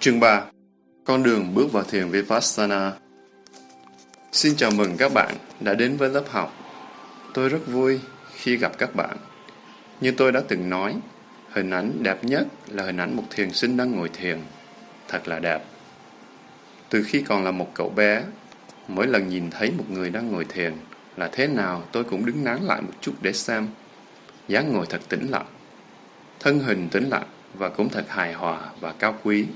Chương 3 Con đường bước vào thiền Vipassana Xin chào mừng các bạn đã đến với lớp học. Tôi rất vui khi gặp các bạn. Như tôi đã từng nói, hình ảnh đẹp nhất là hình ảnh một thiền sinh đang ngồi thiền. Thật là đẹp. Từ khi còn là một cậu bé, mỗi lần nhìn thấy một người đang ngồi thiền là thế nào tôi cũng đứng nán lại một chút để xem. dáng ngồi thật tĩnh lặng, thân hình tĩnh lặng và cũng thật hài hòa và cao quý.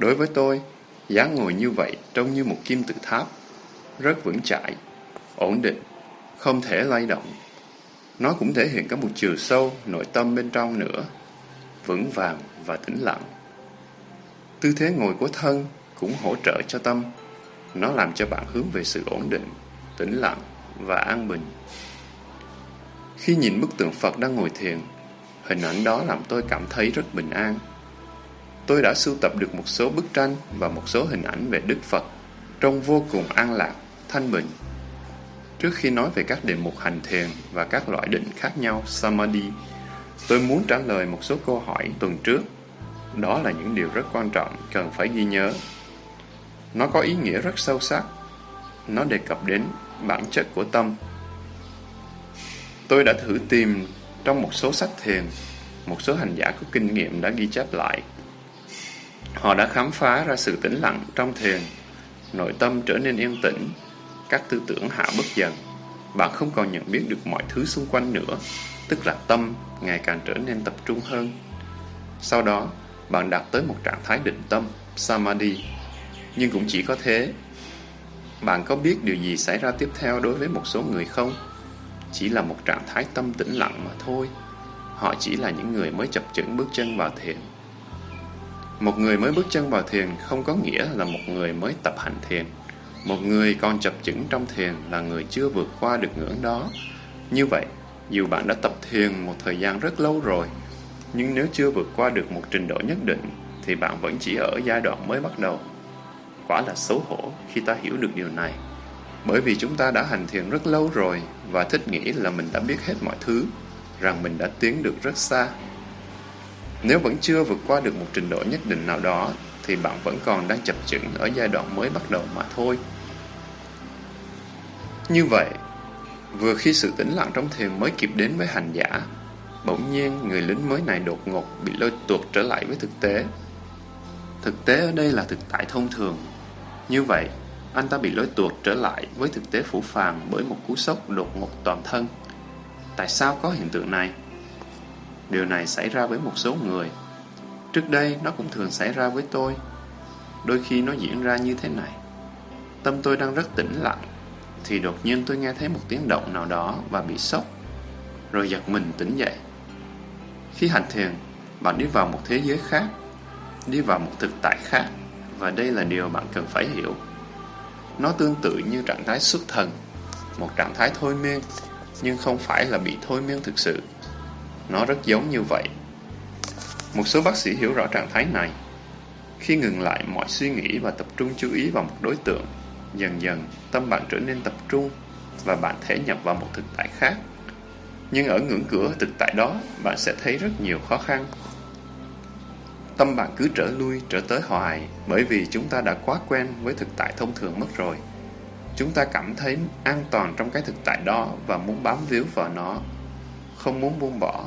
Đối với tôi, dáng ngồi như vậy trông như một kim tự tháp, rất vững chãi, ổn định, không thể lay động. Nó cũng thể hiện cả một chiều sâu, nội tâm bên trong nữa, vững vàng và tĩnh lặng. Tư thế ngồi của thân cũng hỗ trợ cho tâm. Nó làm cho bạn hướng về sự ổn định, tĩnh lặng và an bình. Khi nhìn bức tượng Phật đang ngồi thiền, hình ảnh đó làm tôi cảm thấy rất bình an. Tôi đã sưu tập được một số bức tranh và một số hình ảnh về Đức Phật, trông vô cùng an lạc, thanh bình. Trước khi nói về các đề mục hành thiền và các loại định khác nhau Samadhi, tôi muốn trả lời một số câu hỏi tuần trước. Đó là những điều rất quan trọng cần phải ghi nhớ. Nó có ý nghĩa rất sâu sắc. Nó đề cập đến bản chất của tâm. Tôi đã thử tìm trong một số sách thiền, một số hành giả có kinh nghiệm đã ghi chép lại. Họ đã khám phá ra sự tĩnh lặng trong thiền, nội tâm trở nên yên tĩnh, các tư tưởng hạ bất dần. Bạn không còn nhận biết được mọi thứ xung quanh nữa, tức là tâm ngày càng trở nên tập trung hơn. Sau đó, bạn đạt tới một trạng thái định tâm, Samadhi. Nhưng cũng chỉ có thế. Bạn có biết điều gì xảy ra tiếp theo đối với một số người không? Chỉ là một trạng thái tâm tĩnh lặng mà thôi. Họ chỉ là những người mới chập chững bước chân vào thiền. Một người mới bước chân vào thiền không có nghĩa là một người mới tập hành thiền. Một người còn chập chững trong thiền là người chưa vượt qua được ngưỡng đó. Như vậy, dù bạn đã tập thiền một thời gian rất lâu rồi, nhưng nếu chưa vượt qua được một trình độ nhất định, thì bạn vẫn chỉ ở giai đoạn mới bắt đầu. Quả là xấu hổ khi ta hiểu được điều này. Bởi vì chúng ta đã hành thiền rất lâu rồi và thích nghĩ là mình đã biết hết mọi thứ, rằng mình đã tiến được rất xa. Nếu vẫn chưa vượt qua được một trình độ nhất định nào đó, thì bạn vẫn còn đang chập chững ở giai đoạn mới bắt đầu mà thôi. Như vậy, vừa khi sự tĩnh lặng trong thiền mới kịp đến với hành giả, bỗng nhiên người lính mới này đột ngột bị lôi tuột trở lại với thực tế. Thực tế ở đây là thực tại thông thường. Như vậy, anh ta bị lôi tuột trở lại với thực tế phủ phàng bởi một cú sốc đột ngột toàn thân. Tại sao có hiện tượng này? Điều này xảy ra với một số người. Trước đây nó cũng thường xảy ra với tôi. Đôi khi nó diễn ra như thế này. Tâm tôi đang rất tĩnh lặng, thì đột nhiên tôi nghe thấy một tiếng động nào đó và bị sốc, rồi giật mình tỉnh dậy. Khi hành thiền, bạn đi vào một thế giới khác, đi vào một thực tại khác, và đây là điều bạn cần phải hiểu. Nó tương tự như trạng thái xuất thần, một trạng thái thôi miên, nhưng không phải là bị thôi miên thực sự. Nó rất giống như vậy. Một số bác sĩ hiểu rõ trạng thái này. Khi ngừng lại mọi suy nghĩ và tập trung chú ý vào một đối tượng, dần dần tâm bạn trở nên tập trung và bạn thể nhập vào một thực tại khác. Nhưng ở ngưỡng cửa thực tại đó, bạn sẽ thấy rất nhiều khó khăn. Tâm bạn cứ trở lui, trở tới hoài bởi vì chúng ta đã quá quen với thực tại thông thường mất rồi. Chúng ta cảm thấy an toàn trong cái thực tại đó và muốn bám víu vào nó, không muốn buông bỏ.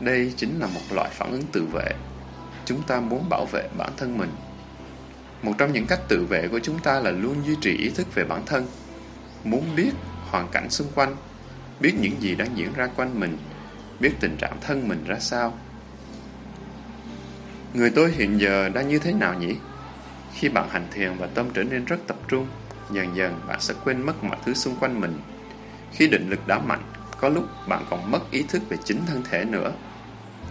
Đây chính là một loại phản ứng tự vệ. Chúng ta muốn bảo vệ bản thân mình. Một trong những cách tự vệ của chúng ta là luôn duy trì ý thức về bản thân. Muốn biết hoàn cảnh xung quanh, biết những gì đang diễn ra quanh mình, biết tình trạng thân mình ra sao. Người tôi hiện giờ đang như thế nào nhỉ? Khi bạn hành thiền và tâm trở nên rất tập trung, dần dần bạn sẽ quên mất mọi thứ xung quanh mình. Khi định lực đã mạnh, có lúc bạn còn mất ý thức về chính thân thể nữa.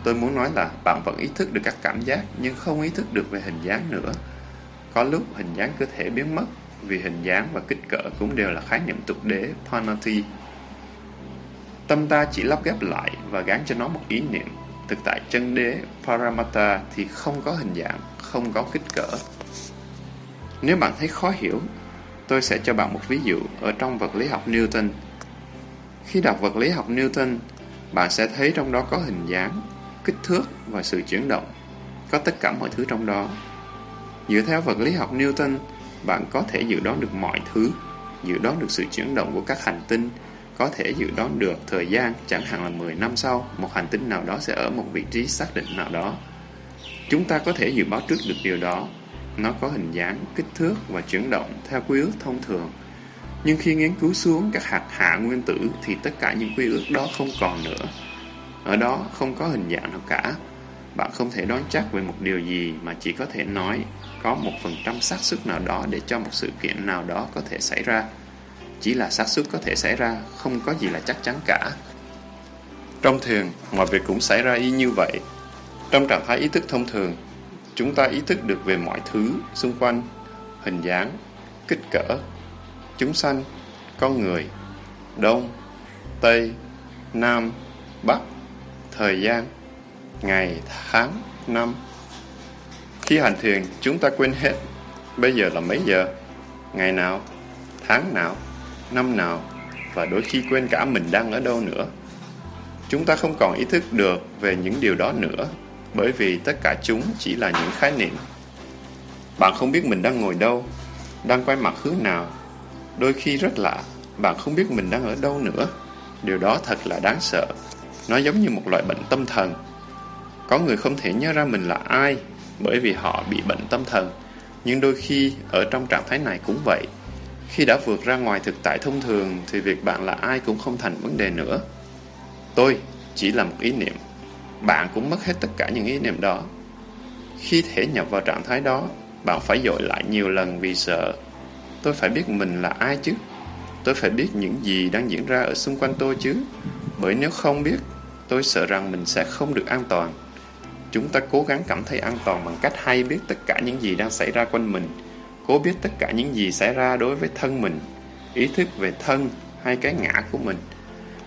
Tôi muốn nói là bạn vẫn ý thức được các cảm giác nhưng không ý thức được về hình dáng nữa. Có lúc hình dáng cơ thể biến mất vì hình dáng và kích cỡ cũng đều là khái niệm tục đế Panati. Tâm ta chỉ lắp ghép lại và gán cho nó một ý niệm. Thực tại chân đế Paramata thì không có hình dạng, không có kích cỡ. Nếu bạn thấy khó hiểu, tôi sẽ cho bạn một ví dụ ở trong vật lý học Newton. Khi đọc vật lý học Newton, bạn sẽ thấy trong đó có hình dáng, kích thước và sự chuyển động. Có tất cả mọi thứ trong đó. Dựa theo vật lý học Newton, bạn có thể dự đoán được mọi thứ, dự đoán được sự chuyển động của các hành tinh, có thể dự đoán được thời gian, chẳng hạn là 10 năm sau, một hành tinh nào đó sẽ ở một vị trí xác định nào đó. Chúng ta có thể dự báo trước được điều đó. Nó có hình dáng, kích thước và chuyển động theo quy ước thông thường. Nhưng khi nghiên cứu xuống các hạt hạ nguyên tử thì tất cả những quy ước đó không còn nữa. Ở đó không có hình dạng nào cả. Bạn không thể đoán chắc về một điều gì mà chỉ có thể nói có một phần trăm xác suất nào đó để cho một sự kiện nào đó có thể xảy ra. Chỉ là xác suất có thể xảy ra, không có gì là chắc chắn cả. Trong thiền, mọi việc cũng xảy ra y như vậy. Trong trạng thái ý thức thông thường, chúng ta ý thức được về mọi thứ xung quanh, hình dáng, kích cỡ, chúng sanh, con người, đông, tây, nam, bắc, thời gian, ngày, tháng, năm. Khi hành thiền, chúng ta quên hết bây giờ là mấy giờ, ngày nào, tháng nào, năm nào và đôi khi quên cả mình đang ở đâu nữa. Chúng ta không còn ý thức được về những điều đó nữa bởi vì tất cả chúng chỉ là những khái niệm. Bạn không biết mình đang ngồi đâu, đang quay mặt hướng nào. Đôi khi rất lạ, bạn không biết mình đang ở đâu nữa. Điều đó thật là đáng sợ. Nó giống như một loại bệnh tâm thần. Có người không thể nhớ ra mình là ai bởi vì họ bị bệnh tâm thần. Nhưng đôi khi ở trong trạng thái này cũng vậy. Khi đã vượt ra ngoài thực tại thông thường thì việc bạn là ai cũng không thành vấn đề nữa. Tôi chỉ là một ý niệm. Bạn cũng mất hết tất cả những ý niệm đó. Khi thể nhập vào trạng thái đó, bạn phải dội lại nhiều lần vì sợ. Tôi phải biết mình là ai chứ? Tôi phải biết những gì đang diễn ra ở xung quanh tôi chứ? Bởi nếu không biết, tôi sợ rằng mình sẽ không được an toàn. Chúng ta cố gắng cảm thấy an toàn bằng cách hay biết tất cả những gì đang xảy ra quanh mình, cố biết tất cả những gì xảy ra đối với thân mình, ý thức về thân hay cái ngã của mình.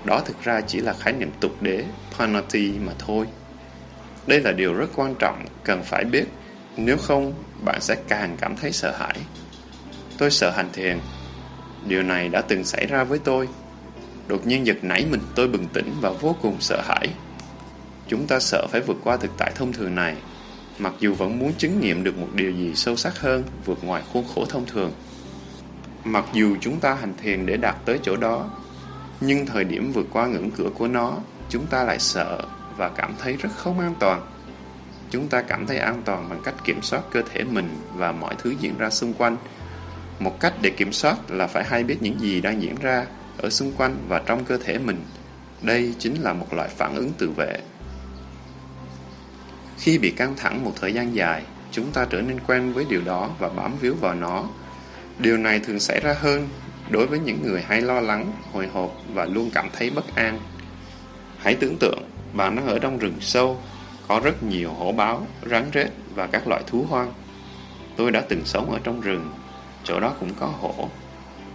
Đó thực ra chỉ là khái niệm tục đế, panati mà thôi. Đây là điều rất quan trọng, cần phải biết, nếu không bạn sẽ càng cảm thấy sợ hãi. Tôi sợ hành thiền. Điều này đã từng xảy ra với tôi. Đột nhiên giật nảy mình tôi bừng tỉnh và vô cùng sợ hãi. Chúng ta sợ phải vượt qua thực tại thông thường này, mặc dù vẫn muốn chứng nghiệm được một điều gì sâu sắc hơn vượt ngoài khuôn khổ thông thường. Mặc dù chúng ta hành thiền để đạt tới chỗ đó, nhưng thời điểm vượt qua ngưỡng cửa của nó, chúng ta lại sợ và cảm thấy rất không an toàn. Chúng ta cảm thấy an toàn bằng cách kiểm soát cơ thể mình và mọi thứ diễn ra xung quanh. Một cách để kiểm soát là phải hay biết những gì đang diễn ra ở xung quanh và trong cơ thể mình. Đây chính là một loại phản ứng tự vệ. Khi bị căng thẳng một thời gian dài, chúng ta trở nên quen với điều đó và bám víu vào nó. Điều này thường xảy ra hơn đối với những người hay lo lắng, hồi hộp và luôn cảm thấy bất an. Hãy tưởng tượng bạn đang ở trong rừng sâu, có rất nhiều hổ báo, rắn rết và các loại thú hoang. Tôi đã từng sống ở trong rừng, chỗ đó cũng có hổ.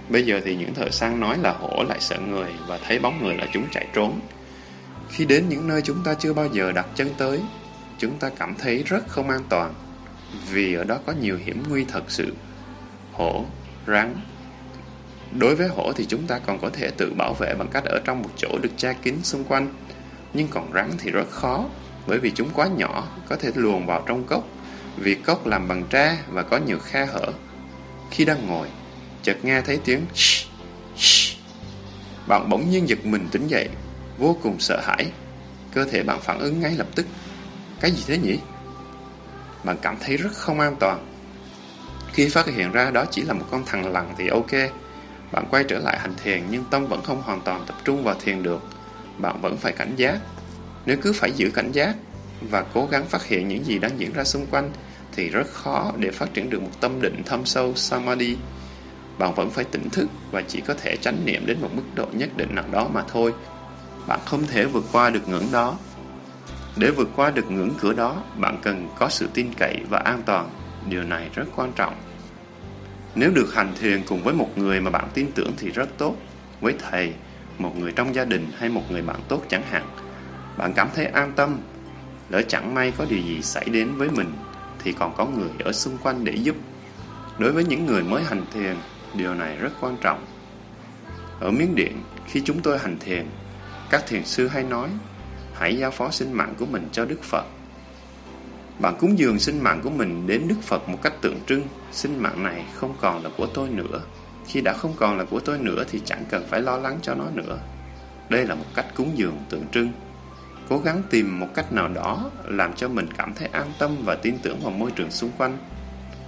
Bây giờ thì những thợ săn nói là hổ lại sợ người và thấy bóng người là chúng chạy trốn. Khi đến những nơi chúng ta chưa bao giờ đặt chân tới, chúng ta cảm thấy rất không an toàn vì ở đó có nhiều hiểm nguy thật sự. Hổ, rắn. Đối với hổ thì chúng ta còn có thể tự bảo vệ bằng cách ở trong một chỗ được che kín xung quanh. Nhưng còn rắn thì rất khó bởi vì chúng quá nhỏ, có thể luồn vào trong cốc vì cốc làm bằng tre và có nhiều khe hở. Khi đang ngồi, chợt nghe thấy tiếng shh, shh. Bạn bỗng nhiên giật mình tỉnh dậy, vô cùng sợ hãi. Cơ thể bạn phản ứng ngay lập tức cái gì thế nhỉ? Bạn cảm thấy rất không an toàn. Khi phát hiện ra đó chỉ là một con thằng lằn thì ok. Bạn quay trở lại hành thiền nhưng tâm vẫn không hoàn toàn tập trung vào thiền được. Bạn vẫn phải cảnh giác. Nếu cứ phải giữ cảnh giác và cố gắng phát hiện những gì đang diễn ra xung quanh thì rất khó để phát triển được một tâm định thâm sâu Samadhi. Bạn vẫn phải tỉnh thức và chỉ có thể chánh niệm đến một mức độ nhất định nào đó mà thôi. Bạn không thể vượt qua được ngưỡng đó để vượt qua được ngưỡng cửa đó, bạn cần có sự tin cậy và an toàn. Điều này rất quan trọng. Nếu được hành thiền cùng với một người mà bạn tin tưởng thì rất tốt. Với thầy, một người trong gia đình hay một người bạn tốt chẳng hạn. Bạn cảm thấy an tâm. Lỡ chẳng may có điều gì xảy đến với mình thì còn có người ở xung quanh để giúp. Đối với những người mới hành thiền, điều này rất quan trọng. Ở Miến Điện, khi chúng tôi hành thiền, các thiền sư hay nói hãy giao phó sinh mạng của mình cho Đức Phật. Bạn cúng dường sinh mạng của mình đến Đức Phật một cách tượng trưng, sinh mạng này không còn là của tôi nữa. Khi đã không còn là của tôi nữa thì chẳng cần phải lo lắng cho nó nữa. Đây là một cách cúng dường tượng trưng. Cố gắng tìm một cách nào đó làm cho mình cảm thấy an tâm và tin tưởng vào môi trường xung quanh.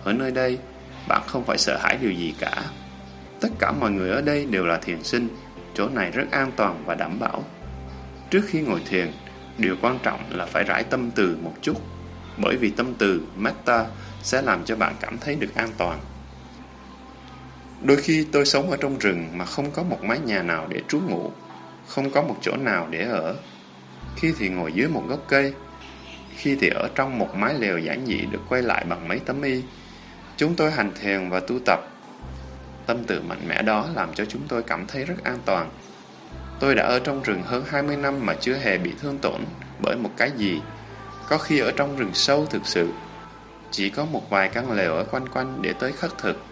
Ở nơi đây, bạn không phải sợ hãi điều gì cả. Tất cả mọi người ở đây đều là thiền sinh, chỗ này rất an toàn và đảm bảo. Trước khi ngồi thiền, điều quan trọng là phải rải tâm từ một chút, bởi vì tâm từ, metta, sẽ làm cho bạn cảm thấy được an toàn. Đôi khi tôi sống ở trong rừng mà không có một mái nhà nào để trú ngụ, không có một chỗ nào để ở. Khi thì ngồi dưới một gốc cây, khi thì ở trong một mái lều giản dị được quay lại bằng mấy tấm y. Chúng tôi hành thiền và tu tập. Tâm tự mạnh mẽ đó làm cho chúng tôi cảm thấy rất an toàn. Tôi đã ở trong rừng hơn 20 năm mà chưa hề bị thương tổn bởi một cái gì. Có khi ở trong rừng sâu thực sự, chỉ có một vài căn lều ở quanh quanh để tới khất thực.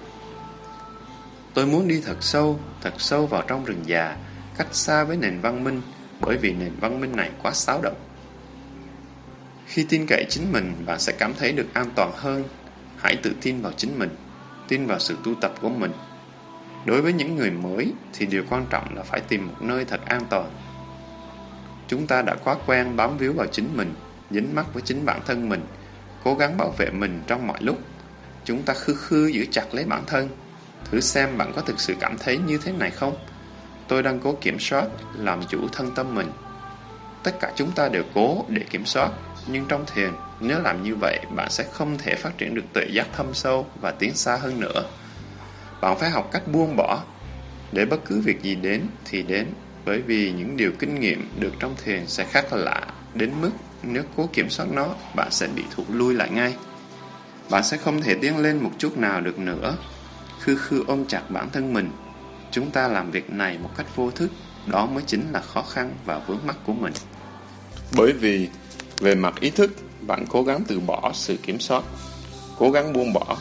Tôi muốn đi thật sâu, thật sâu vào trong rừng già, cách xa với nền văn minh, bởi vì nền văn minh này quá xáo động. Khi tin cậy chính mình, bạn sẽ cảm thấy được an toàn hơn. Hãy tự tin vào chính mình, tin vào sự tu tập của mình. Đối với những người mới thì điều quan trọng là phải tìm một nơi thật an toàn. Chúng ta đã quá quen bám víu vào chính mình, dính mắc với chính bản thân mình, cố gắng bảo vệ mình trong mọi lúc. Chúng ta khư khư giữ chặt lấy bản thân. Thử xem bạn có thực sự cảm thấy như thế này không? Tôi đang cố kiểm soát, làm chủ thân tâm mình. Tất cả chúng ta đều cố để kiểm soát, nhưng trong thiền, nếu làm như vậy, bạn sẽ không thể phát triển được tuệ giác thâm sâu và tiến xa hơn nữa. Bạn phải học cách buông bỏ, để bất cứ việc gì đến thì đến, bởi vì những điều kinh nghiệm được trong thiền sẽ khác lạ, đến mức nếu cố kiểm soát nó, bạn sẽ bị thụt lui lại ngay. Bạn sẽ không thể tiến lên một chút nào được nữa. Khư khư ôm chặt bản thân mình. Chúng ta làm việc này một cách vô thức, đó mới chính là khó khăn và vướng mắc của mình. Bởi vì, về mặt ý thức, bạn cố gắng từ bỏ sự kiểm soát, cố gắng buông bỏ.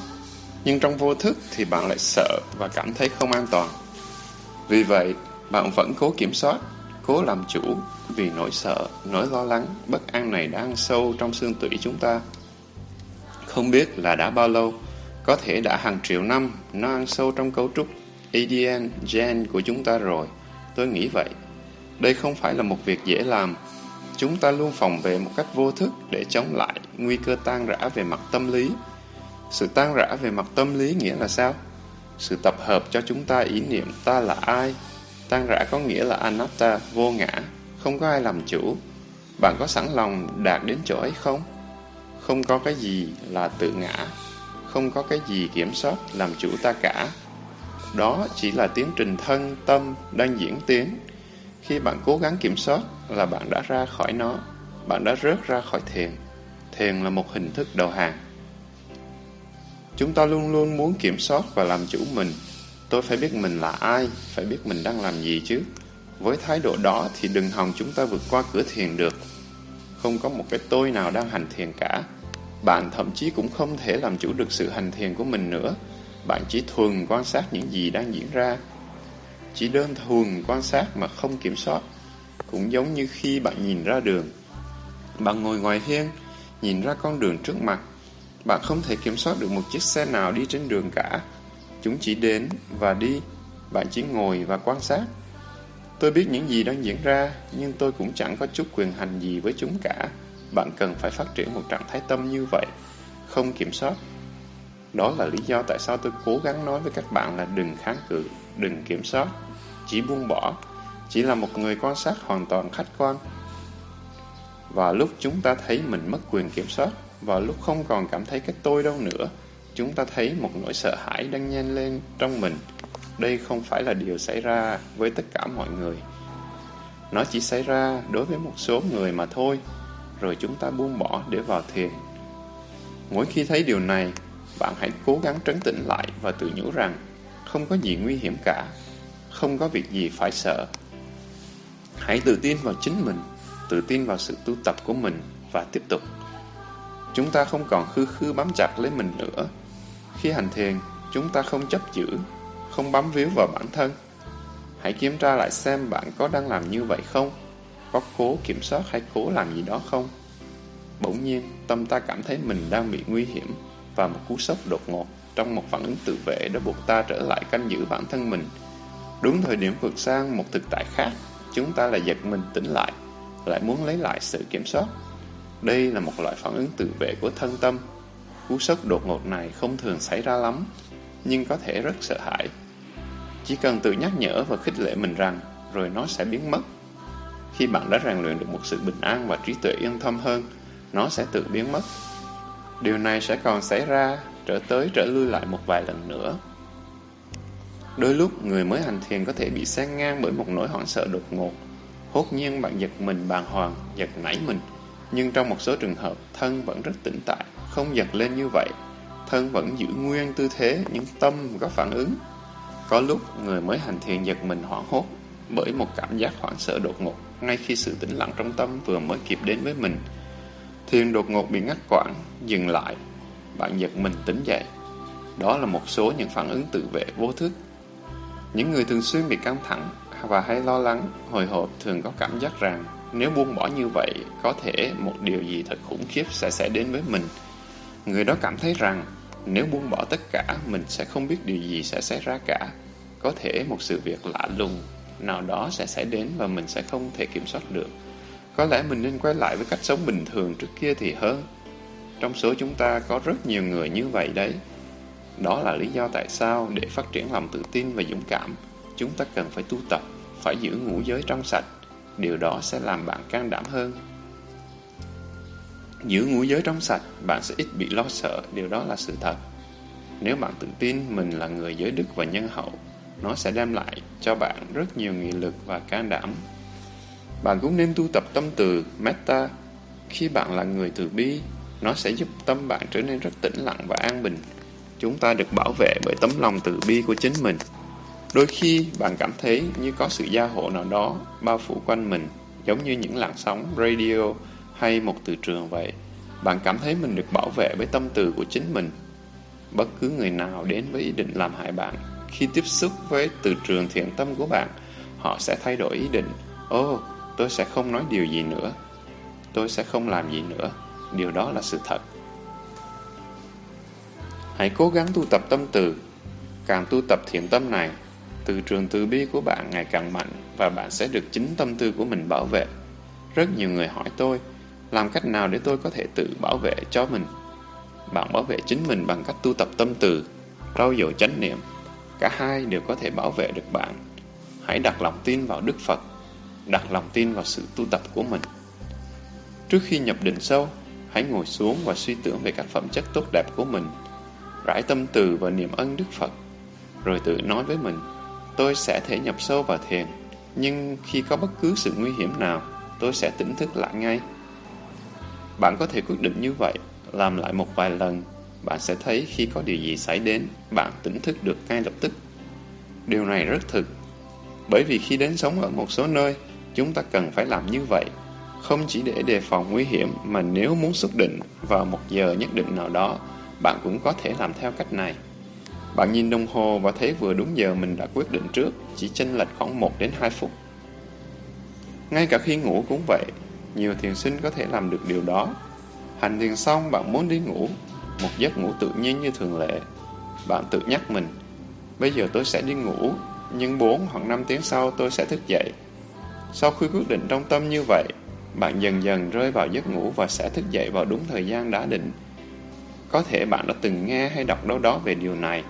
Nhưng trong vô thức thì bạn lại sợ và cảm thấy không an toàn. Vì vậy, bạn vẫn cố kiểm soát, cố làm chủ vì nỗi sợ, nỗi lo lắng, bất an này đã ăn sâu trong xương tủy chúng ta. Không biết là đã bao lâu, có thể đã hàng triệu năm nó ăn sâu trong cấu trúc ADN, gen của chúng ta rồi. Tôi nghĩ vậy. Đây không phải là một việc dễ làm. Chúng ta luôn phòng vệ một cách vô thức để chống lại nguy cơ tan rã về mặt tâm lý. Sự tan rã về mặt tâm lý nghĩa là sao? Sự tập hợp cho chúng ta ý niệm ta là ai? Tan rã có nghĩa là anatta, vô ngã, không có ai làm chủ. Bạn có sẵn lòng đạt đến chỗ ấy không? Không có cái gì là tự ngã, không có cái gì kiểm soát làm chủ ta cả. Đó chỉ là tiến trình thân, tâm đang diễn tiến. Khi bạn cố gắng kiểm soát là bạn đã ra khỏi nó, bạn đã rớt ra khỏi thiền. Thiền là một hình thức đầu hàng. Chúng ta luôn luôn muốn kiểm soát và làm chủ mình. Tôi phải biết mình là ai, phải biết mình đang làm gì chứ. Với thái độ đó thì đừng hòng chúng ta vượt qua cửa thiền được. Không có một cái tôi nào đang hành thiền cả. Bạn thậm chí cũng không thể làm chủ được sự hành thiền của mình nữa. Bạn chỉ thuần quan sát những gì đang diễn ra. Chỉ đơn thuần quan sát mà không kiểm soát. Cũng giống như khi bạn nhìn ra đường. Bạn ngồi ngoài hiên, nhìn ra con đường trước mặt. Bạn không thể kiểm soát được một chiếc xe nào đi trên đường cả. Chúng chỉ đến và đi. Bạn chỉ ngồi và quan sát. Tôi biết những gì đang diễn ra, nhưng tôi cũng chẳng có chút quyền hành gì với chúng cả. Bạn cần phải phát triển một trạng thái tâm như vậy, không kiểm soát. Đó là lý do tại sao tôi cố gắng nói với các bạn là đừng kháng cự, đừng kiểm soát, chỉ buông bỏ, chỉ là một người quan sát hoàn toàn khách quan. Và lúc chúng ta thấy mình mất quyền kiểm soát, và lúc không còn cảm thấy cái tôi đâu nữa, chúng ta thấy một nỗi sợ hãi đang nhen lên trong mình. Đây không phải là điều xảy ra với tất cả mọi người. Nó chỉ xảy ra đối với một số người mà thôi, rồi chúng ta buông bỏ để vào thiền. Mỗi khi thấy điều này, bạn hãy cố gắng trấn tĩnh lại và tự nhủ rằng không có gì nguy hiểm cả, không có việc gì phải sợ. Hãy tự tin vào chính mình, tự tin vào sự tu tập của mình và tiếp tục. Chúng ta không còn khư khư bám chặt lấy mình nữa. Khi hành thiền, chúng ta không chấp giữ, không bám víu vào bản thân. Hãy kiểm tra lại xem bạn có đang làm như vậy không? Có cố kiểm soát hay cố làm gì đó không? Bỗng nhiên, tâm ta cảm thấy mình đang bị nguy hiểm và một cú sốc đột ngột trong một phản ứng tự vệ đã buộc ta trở lại canh giữ bản thân mình. Đúng thời điểm vượt sang một thực tại khác, chúng ta lại giật mình tỉnh lại, lại muốn lấy lại sự kiểm soát. Đây là một loại phản ứng tự vệ của thân tâm. Cú sốc đột ngột này không thường xảy ra lắm, nhưng có thể rất sợ hãi. Chỉ cần tự nhắc nhở và khích lệ mình rằng, rồi nó sẽ biến mất. Khi bạn đã rèn luyện được một sự bình an và trí tuệ yên tâm hơn, nó sẽ tự biến mất. Điều này sẽ còn xảy ra trở tới trở lui lại một vài lần nữa. Đôi lúc người mới hành thiền có thể bị sang ngang bởi một nỗi hoảng sợ đột ngột. Hốt nhiên bạn giật mình bàng hoàng, giật nảy mình. Nhưng trong một số trường hợp, thân vẫn rất tĩnh tại, không giật lên như vậy. Thân vẫn giữ nguyên tư thế, nhưng tâm có phản ứng. Có lúc người mới hành thiền giật mình hoảng hốt bởi một cảm giác hoảng sợ đột ngột ngay khi sự tĩnh lặng trong tâm vừa mới kịp đến với mình. Thiền đột ngột bị ngắt quãng, dừng lại. Bạn giật mình tỉnh dậy. Đó là một số những phản ứng tự vệ vô thức. Những người thường xuyên bị căng thẳng và hay lo lắng, hồi hộp thường có cảm giác rằng nếu buông bỏ như vậy, có thể một điều gì thật khủng khiếp sẽ xảy đến với mình. Người đó cảm thấy rằng nếu buông bỏ tất cả, mình sẽ không biết điều gì sẽ xảy ra cả. Có thể một sự việc lạ lùng nào đó sẽ xảy đến và mình sẽ không thể kiểm soát được. Có lẽ mình nên quay lại với cách sống bình thường trước kia thì hơn. Trong số chúng ta có rất nhiều người như vậy đấy. Đó là lý do tại sao để phát triển lòng tự tin và dũng cảm, chúng ta cần phải tu tập, phải giữ ngũ giới trong sạch. Điều đó sẽ làm bạn can đảm hơn. Giữ ngũ giới trong sạch, bạn sẽ ít bị lo sợ, điều đó là sự thật. Nếu bạn tự tin mình là người giới đức và nhân hậu, nó sẽ đem lại cho bạn rất nhiều nghị lực và can đảm. Bạn cũng nên tu tập tâm từ, metta. Khi bạn là người từ bi, nó sẽ giúp tâm bạn trở nên rất tĩnh lặng và an bình. Chúng ta được bảo vệ bởi tấm lòng từ bi của chính mình. Đôi khi bạn cảm thấy như có sự gia hộ nào đó bao phủ quanh mình, giống như những làn sóng radio hay một từ trường vậy. Bạn cảm thấy mình được bảo vệ bởi tâm từ của chính mình. Bất cứ người nào đến với ý định làm hại bạn, khi tiếp xúc với từ trường thiện tâm của bạn, họ sẽ thay đổi ý định. ô oh, tôi sẽ không nói điều gì nữa. Tôi sẽ không làm gì nữa. Điều đó là sự thật. Hãy cố gắng tu tập tâm từ. Càng tu tập thiện tâm này, từ trường từ bi của bạn ngày càng mạnh và bạn sẽ được chính tâm tư của mình bảo vệ. Rất nhiều người hỏi tôi, làm cách nào để tôi có thể tự bảo vệ cho mình? Bạn bảo vệ chính mình bằng cách tu tập tâm từ, rau dồi chánh niệm. Cả hai đều có thể bảo vệ được bạn. Hãy đặt lòng tin vào Đức Phật, đặt lòng tin vào sự tu tập của mình. Trước khi nhập định sâu, hãy ngồi xuống và suy tưởng về các phẩm chất tốt đẹp của mình, rải tâm từ và niềm ân Đức Phật, rồi tự nói với mình, tôi sẽ thể nhập sâu vào thiền, nhưng khi có bất cứ sự nguy hiểm nào, tôi sẽ tỉnh thức lại ngay. Bạn có thể quyết định như vậy, làm lại một vài lần, bạn sẽ thấy khi có điều gì xảy đến, bạn tỉnh thức được ngay lập tức. Điều này rất thực, bởi vì khi đến sống ở một số nơi, chúng ta cần phải làm như vậy không chỉ để đề phòng nguy hiểm mà nếu muốn xuất định vào một giờ nhất định nào đó, bạn cũng có thể làm theo cách này. Bạn nhìn đồng hồ và thấy vừa đúng giờ mình đã quyết định trước, chỉ chênh lệch khoảng 1 đến 2 phút. Ngay cả khi ngủ cũng vậy, nhiều thiền sinh có thể làm được điều đó. Hành thiền xong bạn muốn đi ngủ, một giấc ngủ tự nhiên như thường lệ. Bạn tự nhắc mình, bây giờ tôi sẽ đi ngủ, nhưng 4 hoặc 5 tiếng sau tôi sẽ thức dậy. Sau khi quyết định trong tâm như vậy, bạn dần dần rơi vào giấc ngủ và sẽ thức dậy vào đúng thời gian đã định. Có thể bạn đã từng nghe hay đọc đâu đó về điều này.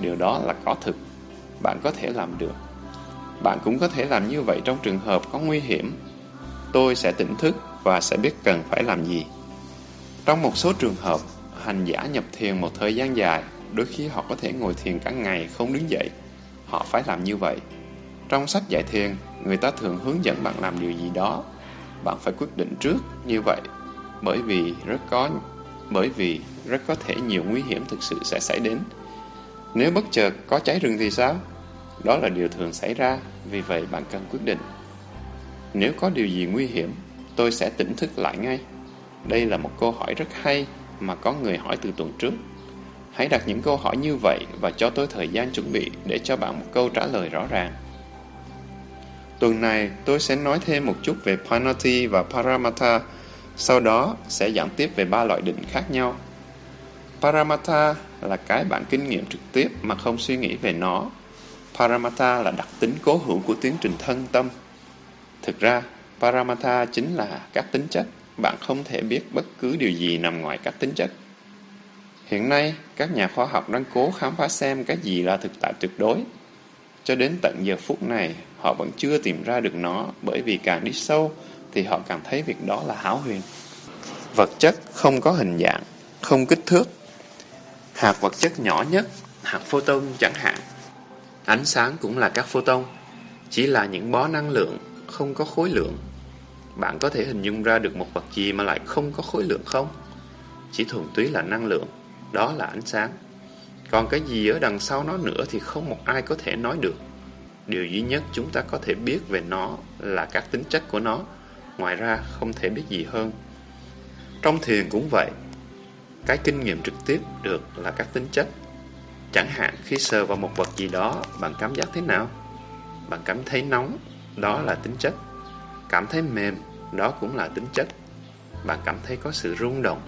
Điều đó là có thực. Bạn có thể làm được. Bạn cũng có thể làm như vậy trong trường hợp có nguy hiểm. Tôi sẽ tỉnh thức và sẽ biết cần phải làm gì. Trong một số trường hợp, hành giả nhập thiền một thời gian dài, đôi khi họ có thể ngồi thiền cả ngày không đứng dậy. Họ phải làm như vậy. Trong sách dạy thiền, người ta thường hướng dẫn bạn làm điều gì đó bạn phải quyết định trước như vậy bởi vì rất có bởi vì rất có thể nhiều nguy hiểm thực sự sẽ xảy đến. Nếu bất chợt có cháy rừng thì sao? Đó là điều thường xảy ra, vì vậy bạn cần quyết định. Nếu có điều gì nguy hiểm, tôi sẽ tỉnh thức lại ngay. Đây là một câu hỏi rất hay mà có người hỏi từ tuần trước. Hãy đặt những câu hỏi như vậy và cho tôi thời gian chuẩn bị để cho bạn một câu trả lời rõ ràng. Tuần này, tôi sẽ nói thêm một chút về Panati và Paramata. Sau đó sẽ giảng tiếp về ba loại định khác nhau. Paramata là cái bạn kinh nghiệm trực tiếp mà không suy nghĩ về nó. Paramata là đặc tính cố hữu của tiến trình thân tâm. Thực ra, Paramata chính là các tính chất. Bạn không thể biết bất cứ điều gì nằm ngoài các tính chất. Hiện nay, các nhà khoa học đang cố khám phá xem cái gì là thực tại tuyệt đối. Cho đến tận giờ phút này, họ vẫn chưa tìm ra được nó bởi vì càng đi sâu thì họ càng thấy việc đó là hảo huyền. Vật chất không có hình dạng, không kích thước. Hạt vật chất nhỏ nhất, hạt photon chẳng hạn. Ánh sáng cũng là các photon, chỉ là những bó năng lượng, không có khối lượng. Bạn có thể hình dung ra được một vật gì mà lại không có khối lượng không? Chỉ thuần túy là năng lượng, đó là ánh sáng. Còn cái gì ở đằng sau nó nữa thì không một ai có thể nói được. Điều duy nhất chúng ta có thể biết về nó là các tính chất của nó, ngoài ra không thể biết gì hơn. Trong thiền cũng vậy, cái kinh nghiệm trực tiếp được là các tính chất. Chẳng hạn khi sờ vào một vật gì đó, bạn cảm giác thế nào? Bạn cảm thấy nóng, đó là tính chất. Cảm thấy mềm, đó cũng là tính chất. Bạn cảm thấy có sự rung động,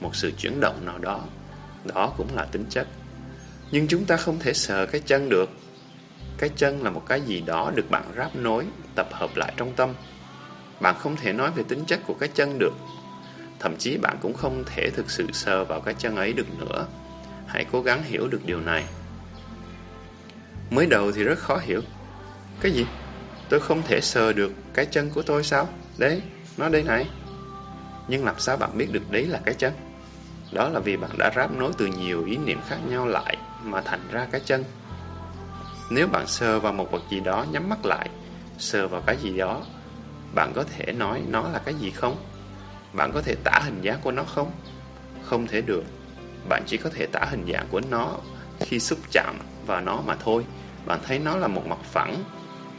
một sự chuyển động nào đó, đó cũng là tính chất. Nhưng chúng ta không thể sờ cái chân được. Cái chân là một cái gì đó được bạn ráp nối, tập hợp lại trong tâm. Bạn không thể nói về tính chất của cái chân được. Thậm chí bạn cũng không thể thực sự sờ vào cái chân ấy được nữa. Hãy cố gắng hiểu được điều này. Mới đầu thì rất khó hiểu. Cái gì? Tôi không thể sờ được cái chân của tôi sao? Đấy, nó đây này. Nhưng làm sao bạn biết được đấy là cái chân? Đó là vì bạn đã ráp nối từ nhiều ý niệm khác nhau lại mà thành ra cái chân. Nếu bạn sờ vào một vật gì đó nhắm mắt lại, sờ vào cái gì đó, bạn có thể nói nó là cái gì không? Bạn có thể tả hình dáng của nó không? Không thể được. Bạn chỉ có thể tả hình dạng của nó khi xúc chạm vào nó mà thôi. Bạn thấy nó là một mặt phẳng,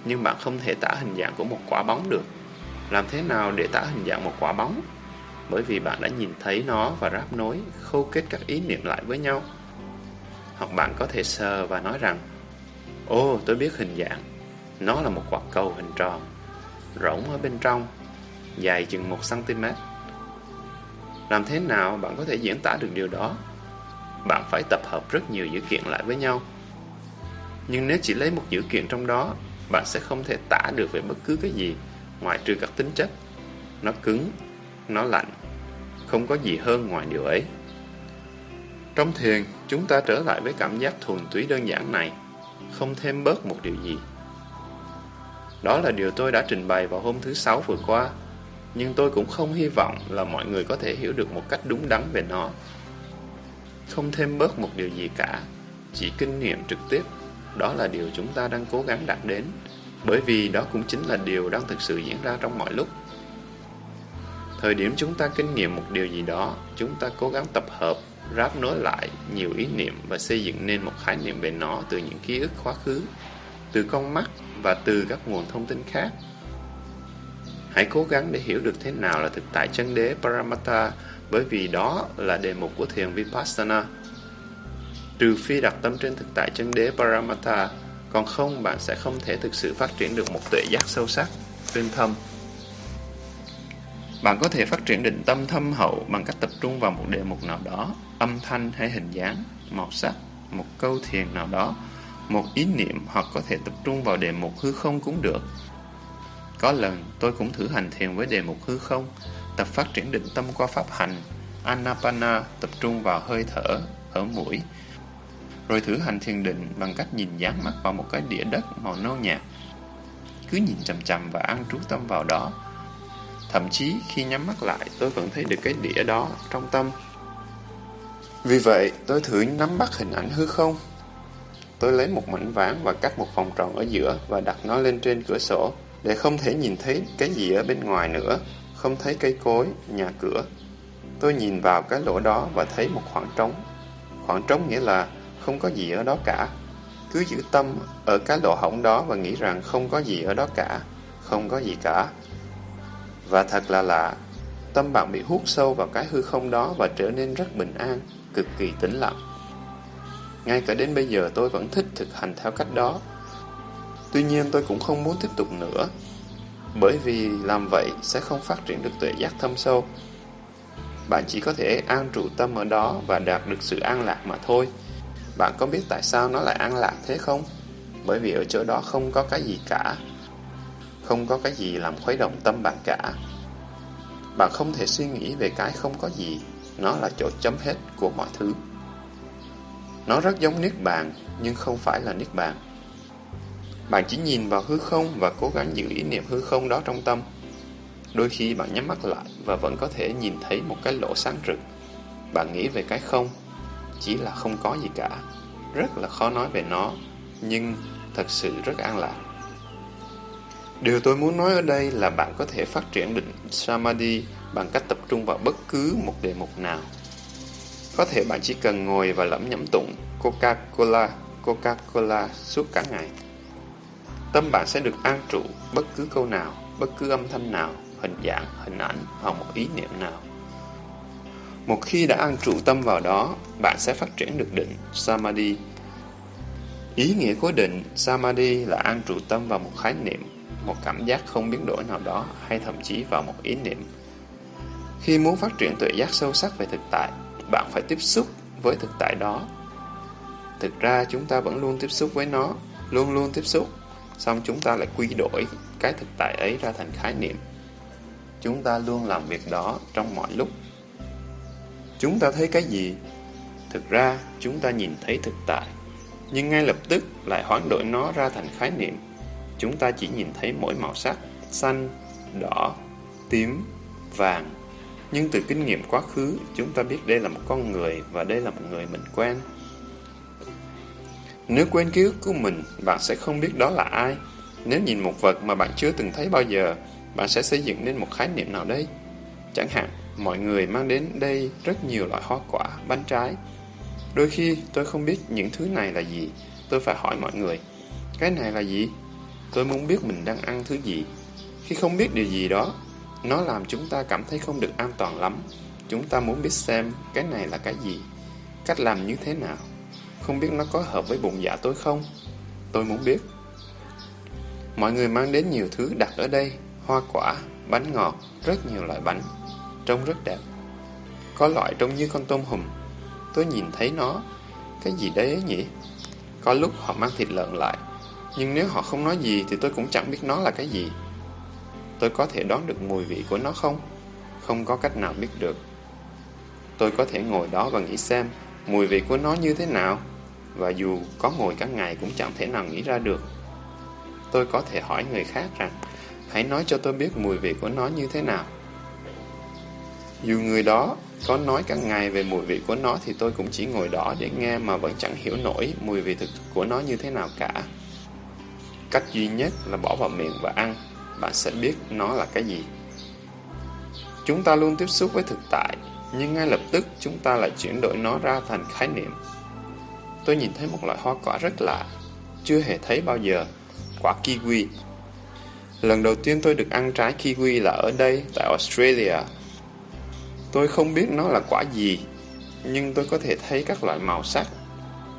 nhưng bạn không thể tả hình dạng của một quả bóng được. Làm thế nào để tả hình dạng một quả bóng? Bởi vì bạn đã nhìn thấy nó và ráp nối, khâu kết các ý niệm lại với nhau. Hoặc bạn có thể sờ và nói rằng Ồ, tôi biết hình dạng. Nó là một quả cầu hình tròn, rỗng ở bên trong, dài chừng 1cm. Làm thế nào bạn có thể diễn tả được điều đó? Bạn phải tập hợp rất nhiều dữ kiện lại với nhau. Nhưng nếu chỉ lấy một dữ kiện trong đó, bạn sẽ không thể tả được về bất cứ cái gì, ngoại trừ các tính chất. Nó cứng, nó lạnh, không có gì hơn ngoài điều ấy. Trong thiền, chúng ta trở lại với cảm giác thuần túy đơn giản này, không thêm bớt một điều gì. Đó là điều tôi đã trình bày vào hôm thứ Sáu vừa qua, nhưng tôi cũng không hy vọng là mọi người có thể hiểu được một cách đúng đắn về nó. Không thêm bớt một điều gì cả, chỉ kinh nghiệm trực tiếp, đó là điều chúng ta đang cố gắng đạt đến, bởi vì đó cũng chính là điều đang thực sự diễn ra trong mọi lúc. Thời điểm chúng ta kinh nghiệm một điều gì đó, chúng ta cố gắng tập hợp, ráp nối lại nhiều ý niệm và xây dựng nên một khái niệm về nó từ những ký ức quá khứ, từ con mắt và từ các nguồn thông tin khác. Hãy cố gắng để hiểu được thế nào là thực tại chân đế Paramata bởi vì đó là đề mục của thiền Vipassana. Trừ phi đặt tâm trên thực tại chân đế Paramata, còn không bạn sẽ không thể thực sự phát triển được một tuệ giác sâu sắc, tinh thâm. Bạn có thể phát triển định tâm thâm hậu bằng cách tập trung vào một đề mục nào đó, âm thanh hay hình dáng, màu sắc, một câu thiền nào đó, một ý niệm hoặc có thể tập trung vào đề mục hư không cũng được. Có lần tôi cũng thử hành thiền với đề mục hư không, tập phát triển định tâm qua pháp hành, Anapana tập trung vào hơi thở, ở mũi, rồi thử hành thiền định bằng cách nhìn dán mắt vào một cái đĩa đất màu nâu nhạt. Cứ nhìn chầm chầm và ăn trú tâm vào đó, Thậm chí khi nhắm mắt lại tôi vẫn thấy được cái đĩa đó trong tâm. Vì vậy tôi thử nắm bắt hình ảnh hư không. Tôi lấy một mảnh ván và cắt một vòng tròn ở giữa và đặt nó lên trên cửa sổ để không thể nhìn thấy cái gì ở bên ngoài nữa, không thấy cây cối, nhà cửa. Tôi nhìn vào cái lỗ đó và thấy một khoảng trống. Khoảng trống nghĩa là không có gì ở đó cả. Cứ giữ tâm ở cái lỗ hổng đó và nghĩ rằng không có gì ở đó cả, không có gì cả. Và thật là lạ, tâm bạn bị hút sâu vào cái hư không đó và trở nên rất bình an, cực kỳ tĩnh lặng. Ngay cả đến bây giờ tôi vẫn thích thực hành theo cách đó. Tuy nhiên tôi cũng không muốn tiếp tục nữa, bởi vì làm vậy sẽ không phát triển được tuệ giác thâm sâu. bạn chỉ có thể an trụ tâm ở đó và đạt được sự an lạc mà thôi. Bạn có biết tại sao nó lại an lạc thế không? Bởi vì ở chỗ đó không có cái gì cả. Không có cái gì làm khuấy động tâm bạn cả. Bạn không thể suy nghĩ về cái không có gì. Nó là chỗ chấm hết của mọi thứ. Nó rất giống Niết Bàn, nhưng không phải là Niết Bàn. Bạn chỉ nhìn vào hư không và cố gắng giữ ý niệm hư không đó trong tâm. Đôi khi bạn nhắm mắt lại và vẫn có thể nhìn thấy một cái lỗ sáng rực. Bạn nghĩ về cái không, chỉ là không có gì cả. Rất là khó nói về nó, nhưng thật sự rất an lạc. Điều tôi muốn nói ở đây là bạn có thể phát triển định Samadhi bằng cách tập trung vào bất cứ một đề mục nào. Có thể bạn chỉ cần ngồi và lẩm nhẩm tụng Coca-Cola, Coca-Cola suốt cả ngày. Tâm bạn sẽ được an trụ bất cứ câu nào, bất cứ âm thanh nào, hình dạng, hình ảnh hoặc một ý niệm nào. Một khi đã an trụ tâm vào đó, bạn sẽ phát triển được định Samadhi. Ý nghĩa của định Samadhi là an trụ tâm vào một khái niệm, một cảm giác không biến đổi nào đó hay thậm chí vào một ý niệm. Khi muốn phát triển tuệ giác sâu sắc về thực tại, bạn phải tiếp xúc với thực tại đó. Thực ra chúng ta vẫn luôn tiếp xúc với nó, luôn luôn tiếp xúc, xong chúng ta lại quy đổi cái thực tại ấy ra thành khái niệm. Chúng ta luôn làm việc đó trong mọi lúc. Chúng ta thấy cái gì? Thực ra, chúng ta nhìn thấy thực tại, nhưng ngay lập tức lại hoán đổi nó ra thành khái niệm. Chúng ta chỉ nhìn thấy mỗi màu sắc, xanh, đỏ, tím, vàng. Nhưng từ kinh nghiệm quá khứ, chúng ta biết đây là một con người và đây là một người mình quen. Nếu quên ký ức của mình, bạn sẽ không biết đó là ai. Nếu nhìn một vật mà bạn chưa từng thấy bao giờ, bạn sẽ xây dựng nên một khái niệm nào đây. Chẳng hạn, mọi người mang đến đây rất nhiều loại hoa quả, bánh trái. Đôi khi tôi không biết những thứ này là gì, tôi phải hỏi mọi người, cái này là gì? Tôi muốn biết mình đang ăn thứ gì. Khi không biết điều gì đó, nó làm chúng ta cảm thấy không được an toàn lắm. Chúng ta muốn biết xem cái này là cái gì, cách làm như thế nào. Không biết nó có hợp với bụng dạ tôi không? Tôi muốn biết. Mọi người mang đến nhiều thứ đặt ở đây, hoa quả, bánh ngọt, rất nhiều loại bánh, trông rất đẹp. Có loại trông như con tôm hùm. Tôi nhìn thấy nó, cái gì đấy ấy nhỉ? Có lúc họ mang thịt lợn lại, nhưng nếu họ không nói gì thì tôi cũng chẳng biết nó là cái gì. Tôi có thể đoán được mùi vị của nó không? Không có cách nào biết được. Tôi có thể ngồi đó và nghĩ xem mùi vị của nó như thế nào, và dù có ngồi cả ngày cũng chẳng thể nào nghĩ ra được. Tôi có thể hỏi người khác rằng Hãy nói cho tôi biết mùi vị của nó như thế nào. Dù người đó có nói cả ngày về mùi vị của nó thì tôi cũng chỉ ngồi đó để nghe mà vẫn chẳng hiểu nổi mùi vị thực của nó như thế nào cả. Cách duy nhất là bỏ vào miệng và ăn, bạn sẽ biết nó là cái gì. Chúng ta luôn tiếp xúc với thực tại, nhưng ngay lập tức chúng ta lại chuyển đổi nó ra thành khái niệm. Tôi nhìn thấy một loại hoa quả rất lạ, chưa hề thấy bao giờ, quả kiwi. Lần đầu tiên tôi được ăn trái kiwi là ở đây, tại Australia. Tôi không biết nó là quả gì, nhưng tôi có thể thấy các loại màu sắc.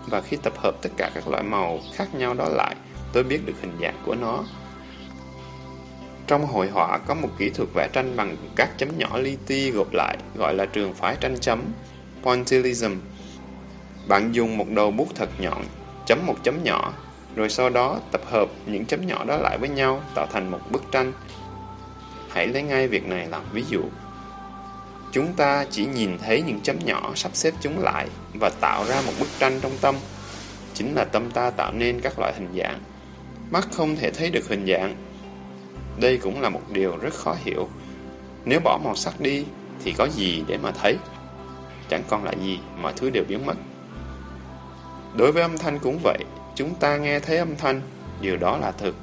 Và khi tập hợp tất cả các loại màu khác nhau đó lại, tôi biết được hình dạng của nó. Trong hội họa có một kỹ thuật vẽ tranh bằng các chấm nhỏ li ti gộp lại, gọi là trường phái tranh chấm, pointillism. Bạn dùng một đầu bút thật nhọn, chấm một chấm nhỏ, rồi sau đó tập hợp những chấm nhỏ đó lại với nhau tạo thành một bức tranh. Hãy lấy ngay việc này làm ví dụ. Chúng ta chỉ nhìn thấy những chấm nhỏ sắp xếp chúng lại và tạo ra một bức tranh trong tâm. Chính là tâm ta tạo nên các loại hình dạng. Mắt không thể thấy được hình dạng. Đây cũng là một điều rất khó hiểu. Nếu bỏ màu sắc đi thì có gì để mà thấy? Chẳng còn lại gì, mọi thứ đều biến mất. Đối với âm thanh cũng vậy, Chúng ta nghe thấy âm thanh, điều đó là thực,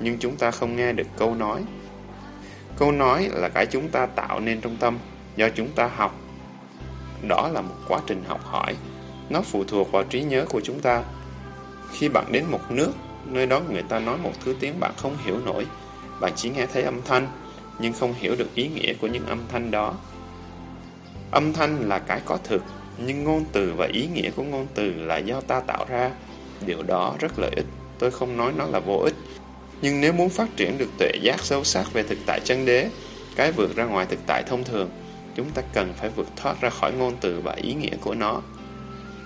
nhưng chúng ta không nghe được câu nói. Câu nói là cái chúng ta tạo nên trong tâm, do chúng ta học. Đó là một quá trình học hỏi, nó phụ thuộc vào trí nhớ của chúng ta. Khi bạn đến một nước, nơi đó người ta nói một thứ tiếng bạn không hiểu nổi, bạn chỉ nghe thấy âm thanh, nhưng không hiểu được ý nghĩa của những âm thanh đó. Âm thanh là cái có thực, nhưng ngôn từ và ý nghĩa của ngôn từ là do ta tạo ra. Điều đó rất lợi ích, tôi không nói nó là vô ích. Nhưng nếu muốn phát triển được tuệ giác sâu sắc về thực tại chân đế, cái vượt ra ngoài thực tại thông thường, chúng ta cần phải vượt thoát ra khỏi ngôn từ và ý nghĩa của nó.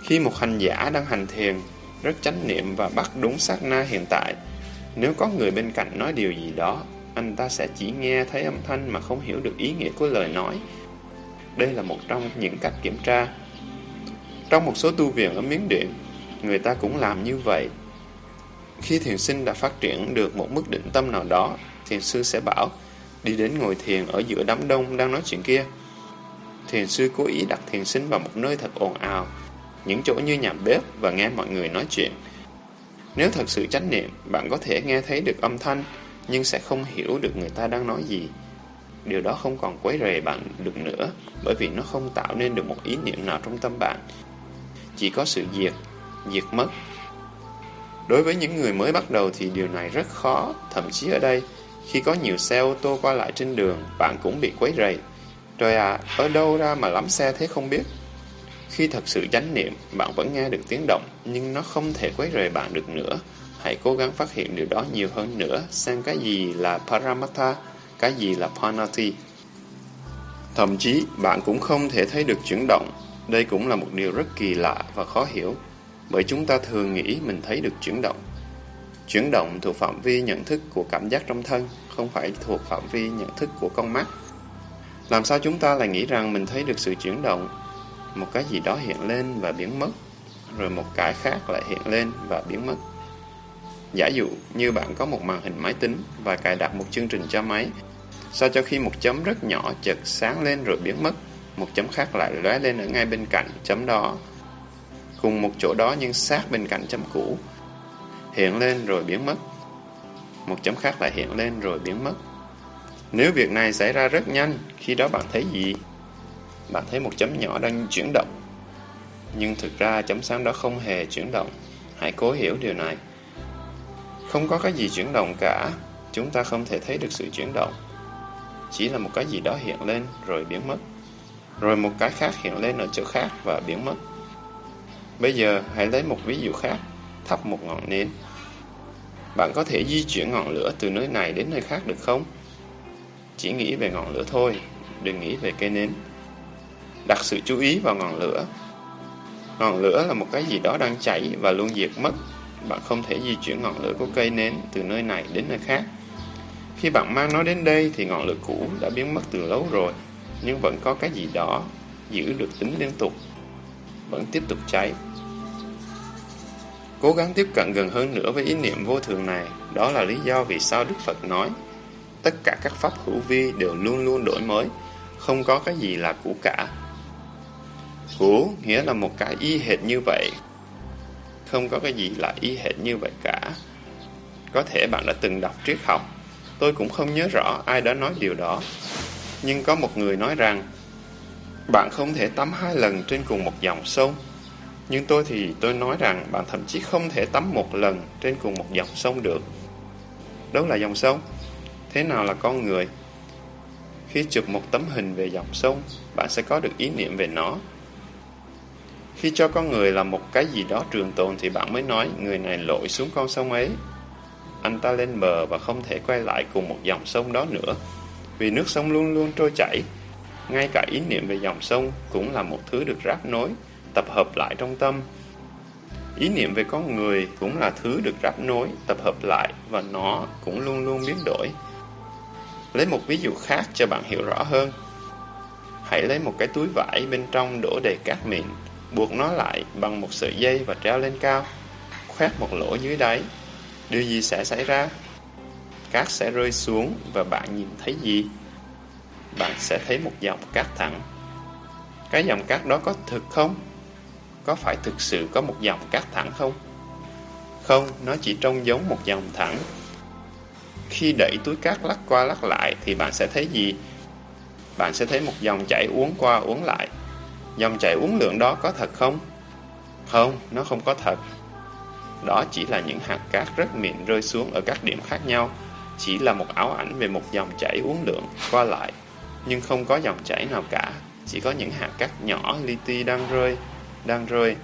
Khi một hành giả đang hành thiền, rất chánh niệm và bắt đúng sát na hiện tại, nếu có người bên cạnh nói điều gì đó, anh ta sẽ chỉ nghe thấy âm thanh mà không hiểu được ý nghĩa của lời nói. Đây là một trong những cách kiểm tra. Trong một số tu viện ở Miến Điện, người ta cũng làm như vậy. Khi thiền sinh đã phát triển được một mức định tâm nào đó, thiền sư sẽ bảo, đi đến ngồi thiền ở giữa đám đông đang nói chuyện kia. Thiền sư cố ý đặt thiền sinh vào một nơi thật ồn ào, những chỗ như nhà bếp và nghe mọi người nói chuyện. Nếu thật sự chánh niệm, bạn có thể nghe thấy được âm thanh, nhưng sẽ không hiểu được người ta đang nói gì. Điều đó không còn quấy rầy bạn được nữa, bởi vì nó không tạo nên được một ý niệm nào trong tâm bạn. Chỉ có sự diệt, diệt mất. Đối với những người mới bắt đầu thì điều này rất khó, thậm chí ở đây, khi có nhiều xe ô tô qua lại trên đường, bạn cũng bị quấy rầy. Trời à, ở đâu ra mà lắm xe thế không biết? Khi thật sự chánh niệm, bạn vẫn nghe được tiếng động, nhưng nó không thể quấy rầy bạn được nữa. Hãy cố gắng phát hiện điều đó nhiều hơn nữa, xem cái gì là Paramatha, cái gì là Panati. Thậm chí, bạn cũng không thể thấy được chuyển động. Đây cũng là một điều rất kỳ lạ và khó hiểu, bởi chúng ta thường nghĩ mình thấy được chuyển động. Chuyển động thuộc phạm vi nhận thức của cảm giác trong thân, không phải thuộc phạm vi nhận thức của con mắt. Làm sao chúng ta lại nghĩ rằng mình thấy được sự chuyển động? Một cái gì đó hiện lên và biến mất, rồi một cái khác lại hiện lên và biến mất. Giả dụ như bạn có một màn hình máy tính và cài đặt một chương trình cho máy, sao cho khi một chấm rất nhỏ chợt sáng lên rồi biến mất, một chấm khác lại lóe lên ở ngay bên cạnh chấm đó. Cùng một chỗ đó nhưng sát bên cạnh chấm cũ, hiện lên rồi biến mất. Một chấm khác lại hiện lên rồi biến mất. Nếu việc này xảy ra rất nhanh, khi đó bạn thấy gì? Bạn thấy một chấm nhỏ đang chuyển động. Nhưng thực ra chấm sáng đó không hề chuyển động. Hãy cố hiểu điều này. Không có cái gì chuyển động cả, chúng ta không thể thấy được sự chuyển động. Chỉ là một cái gì đó hiện lên rồi biến mất. Rồi một cái khác hiện lên ở chỗ khác và biến mất. Bây giờ hãy lấy một ví dụ khác, thắp một ngọn nến. Bạn có thể di chuyển ngọn lửa từ nơi này đến nơi khác được không? Chỉ nghĩ về ngọn lửa thôi, đừng nghĩ về cây nến. Đặt sự chú ý vào ngọn lửa. Ngọn lửa là một cái gì đó đang cháy và luôn diệt mất bạn không thể di chuyển ngọn lửa của cây nến từ nơi này đến nơi khác. Khi bạn mang nó đến đây thì ngọn lửa cũ đã biến mất từ lâu rồi, nhưng vẫn có cái gì đó giữ được tính liên tục, vẫn tiếp tục cháy. Cố gắng tiếp cận gần hơn nữa với ý niệm vô thường này, đó là lý do vì sao Đức Phật nói tất cả các pháp hữu vi đều luôn luôn đổi mới, không có cái gì là cũ cả. Cũ nghĩa là một cái y hệt như vậy, không có cái gì là y hệt như vậy cả. Có thể bạn đã từng đọc triết học, tôi cũng không nhớ rõ ai đã nói điều đó. Nhưng có một người nói rằng, bạn không thể tắm hai lần trên cùng một dòng sông. Nhưng tôi thì tôi nói rằng bạn thậm chí không thể tắm một lần trên cùng một dòng sông được. Đâu là dòng sông? Thế nào là con người? Khi chụp một tấm hình về dòng sông, bạn sẽ có được ý niệm về nó khi cho con người là một cái gì đó trường tồn thì bạn mới nói người này lội xuống con sông ấy. Anh ta lên bờ và không thể quay lại cùng một dòng sông đó nữa, vì nước sông luôn luôn trôi chảy. Ngay cả ý niệm về dòng sông cũng là một thứ được ráp nối, tập hợp lại trong tâm. Ý niệm về con người cũng là thứ được ráp nối, tập hợp lại và nó cũng luôn luôn biến đổi. Lấy một ví dụ khác cho bạn hiểu rõ hơn. Hãy lấy một cái túi vải bên trong đổ đầy cát mịn buộc nó lại bằng một sợi dây và treo lên cao, khoét một lỗ dưới đáy. Điều gì sẽ xảy ra? Cát sẽ rơi xuống và bạn nhìn thấy gì? Bạn sẽ thấy một dòng cát thẳng. Cái dòng cát đó có thực không? Có phải thực sự có một dòng cát thẳng không? Không, nó chỉ trông giống một dòng thẳng. Khi đẩy túi cát lắc qua lắc lại thì bạn sẽ thấy gì? Bạn sẽ thấy một dòng chảy uốn qua uốn lại Dòng chảy uốn lượn đó có thật không? Không, nó không có thật. Đó chỉ là những hạt cát rất mịn rơi xuống ở các điểm khác nhau, chỉ là một ảo ảnh về một dòng chảy uốn lượn qua lại, nhưng không có dòng chảy nào cả, chỉ có những hạt cát nhỏ li ti đang rơi, đang rơi.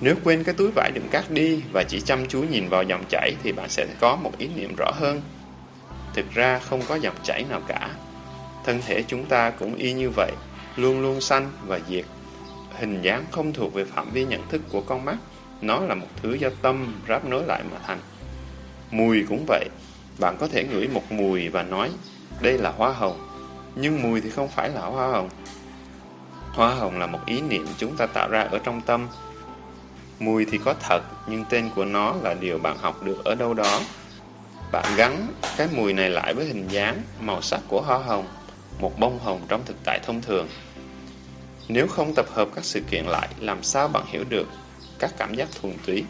Nếu quên cái túi vải đựng cát đi và chỉ chăm chú nhìn vào dòng chảy thì bạn sẽ có một ý niệm rõ hơn. Thực ra không có dòng chảy nào cả. Thân thể chúng ta cũng y như vậy, luôn luôn sanh và diệt. Hình dáng không thuộc về phạm vi nhận thức của con mắt, nó là một thứ do tâm ráp nối lại mà thành. Mùi cũng vậy, bạn có thể ngửi một mùi và nói đây là hoa hồng, nhưng mùi thì không phải là hoa hồng. Hoa hồng là một ý niệm chúng ta tạo ra ở trong tâm. Mùi thì có thật, nhưng tên của nó là điều bạn học được ở đâu đó. Bạn gắn cái mùi này lại với hình dáng, màu sắc của hoa hồng, một bông hồng trong thực tại thông thường. Nếu không tập hợp các sự kiện lại, làm sao bạn hiểu được các cảm giác thuần túy?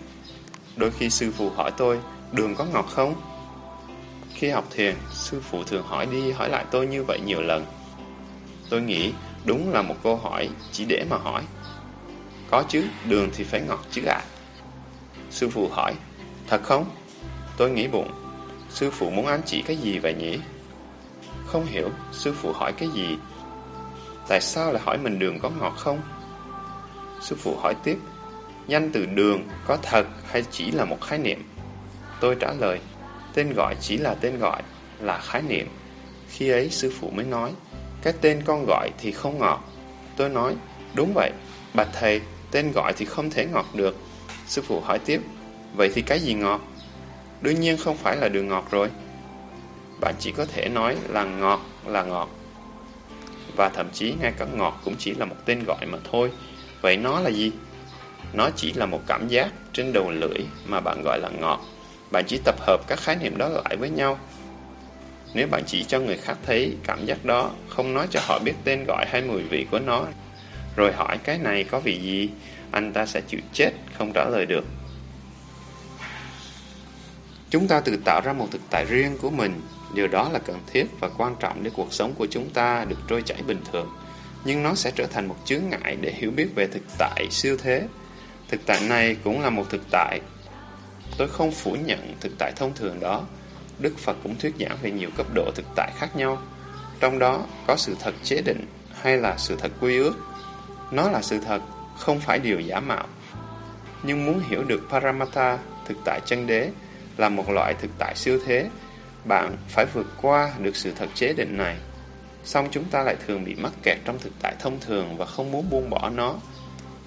Đôi khi sư phụ hỏi tôi, đường có ngọt không? Khi học thiền, sư phụ thường hỏi đi hỏi lại tôi như vậy nhiều lần. Tôi nghĩ đúng là một câu hỏi chỉ để mà hỏi. Có chứ, đường thì phải ngọt chứ ạ. À. Sư phụ hỏi, thật không? Tôi nghĩ bụng, sư phụ muốn ám chỉ cái gì vậy nhỉ? Không hiểu, sư phụ hỏi cái gì? Tại sao lại hỏi mình đường có ngọt không? Sư phụ hỏi tiếp, danh từ đường có thật hay chỉ là một khái niệm? Tôi trả lời, Tên gọi chỉ là tên gọi, là khái niệm. Khi ấy sư phụ mới nói, cái tên con gọi thì không ngọt. Tôi nói, đúng vậy, bạch thầy, tên gọi thì không thể ngọt được. Sư phụ hỏi tiếp, vậy thì cái gì ngọt? Đương nhiên không phải là đường ngọt rồi. Bạn chỉ có thể nói là ngọt là ngọt. Và thậm chí ngay cả ngọt cũng chỉ là một tên gọi mà thôi. Vậy nó là gì? Nó chỉ là một cảm giác trên đầu lưỡi mà bạn gọi là ngọt. Bạn chỉ tập hợp các khái niệm đó lại với nhau. Nếu bạn chỉ cho người khác thấy cảm giác đó, không nói cho họ biết tên gọi hay mùi vị của nó, rồi hỏi cái này có vị gì, anh ta sẽ chịu chết, không trả lời được. Chúng ta tự tạo ra một thực tại riêng của mình, điều đó là cần thiết và quan trọng để cuộc sống của chúng ta được trôi chảy bình thường. Nhưng nó sẽ trở thành một chướng ngại để hiểu biết về thực tại siêu thế. Thực tại này cũng là một thực tại Tôi không phủ nhận thực tại thông thường đó. Đức Phật cũng thuyết giảng về nhiều cấp độ thực tại khác nhau. Trong đó có sự thật chế định hay là sự thật quy ước. Nó là sự thật, không phải điều giả mạo. Nhưng muốn hiểu được paramatta, thực tại chân đế, là một loại thực tại siêu thế, bạn phải vượt qua được sự thật chế định này. Xong chúng ta lại thường bị mắc kẹt trong thực tại thông thường và không muốn buông bỏ nó.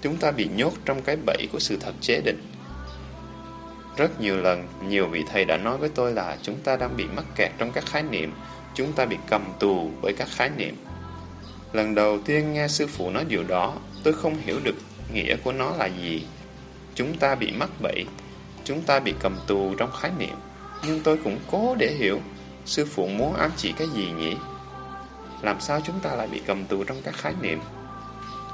Chúng ta bị nhốt trong cái bẫy của sự thật chế định. Rất nhiều lần, nhiều vị thầy đã nói với tôi là chúng ta đang bị mắc kẹt trong các khái niệm, chúng ta bị cầm tù bởi các khái niệm. Lần đầu tiên nghe sư phụ nói điều đó, tôi không hiểu được nghĩa của nó là gì. Chúng ta bị mắc bẫy, chúng ta bị cầm tù trong khái niệm. Nhưng tôi cũng cố để hiểu sư phụ muốn ám chỉ cái gì nhỉ? Làm sao chúng ta lại bị cầm tù trong các khái niệm?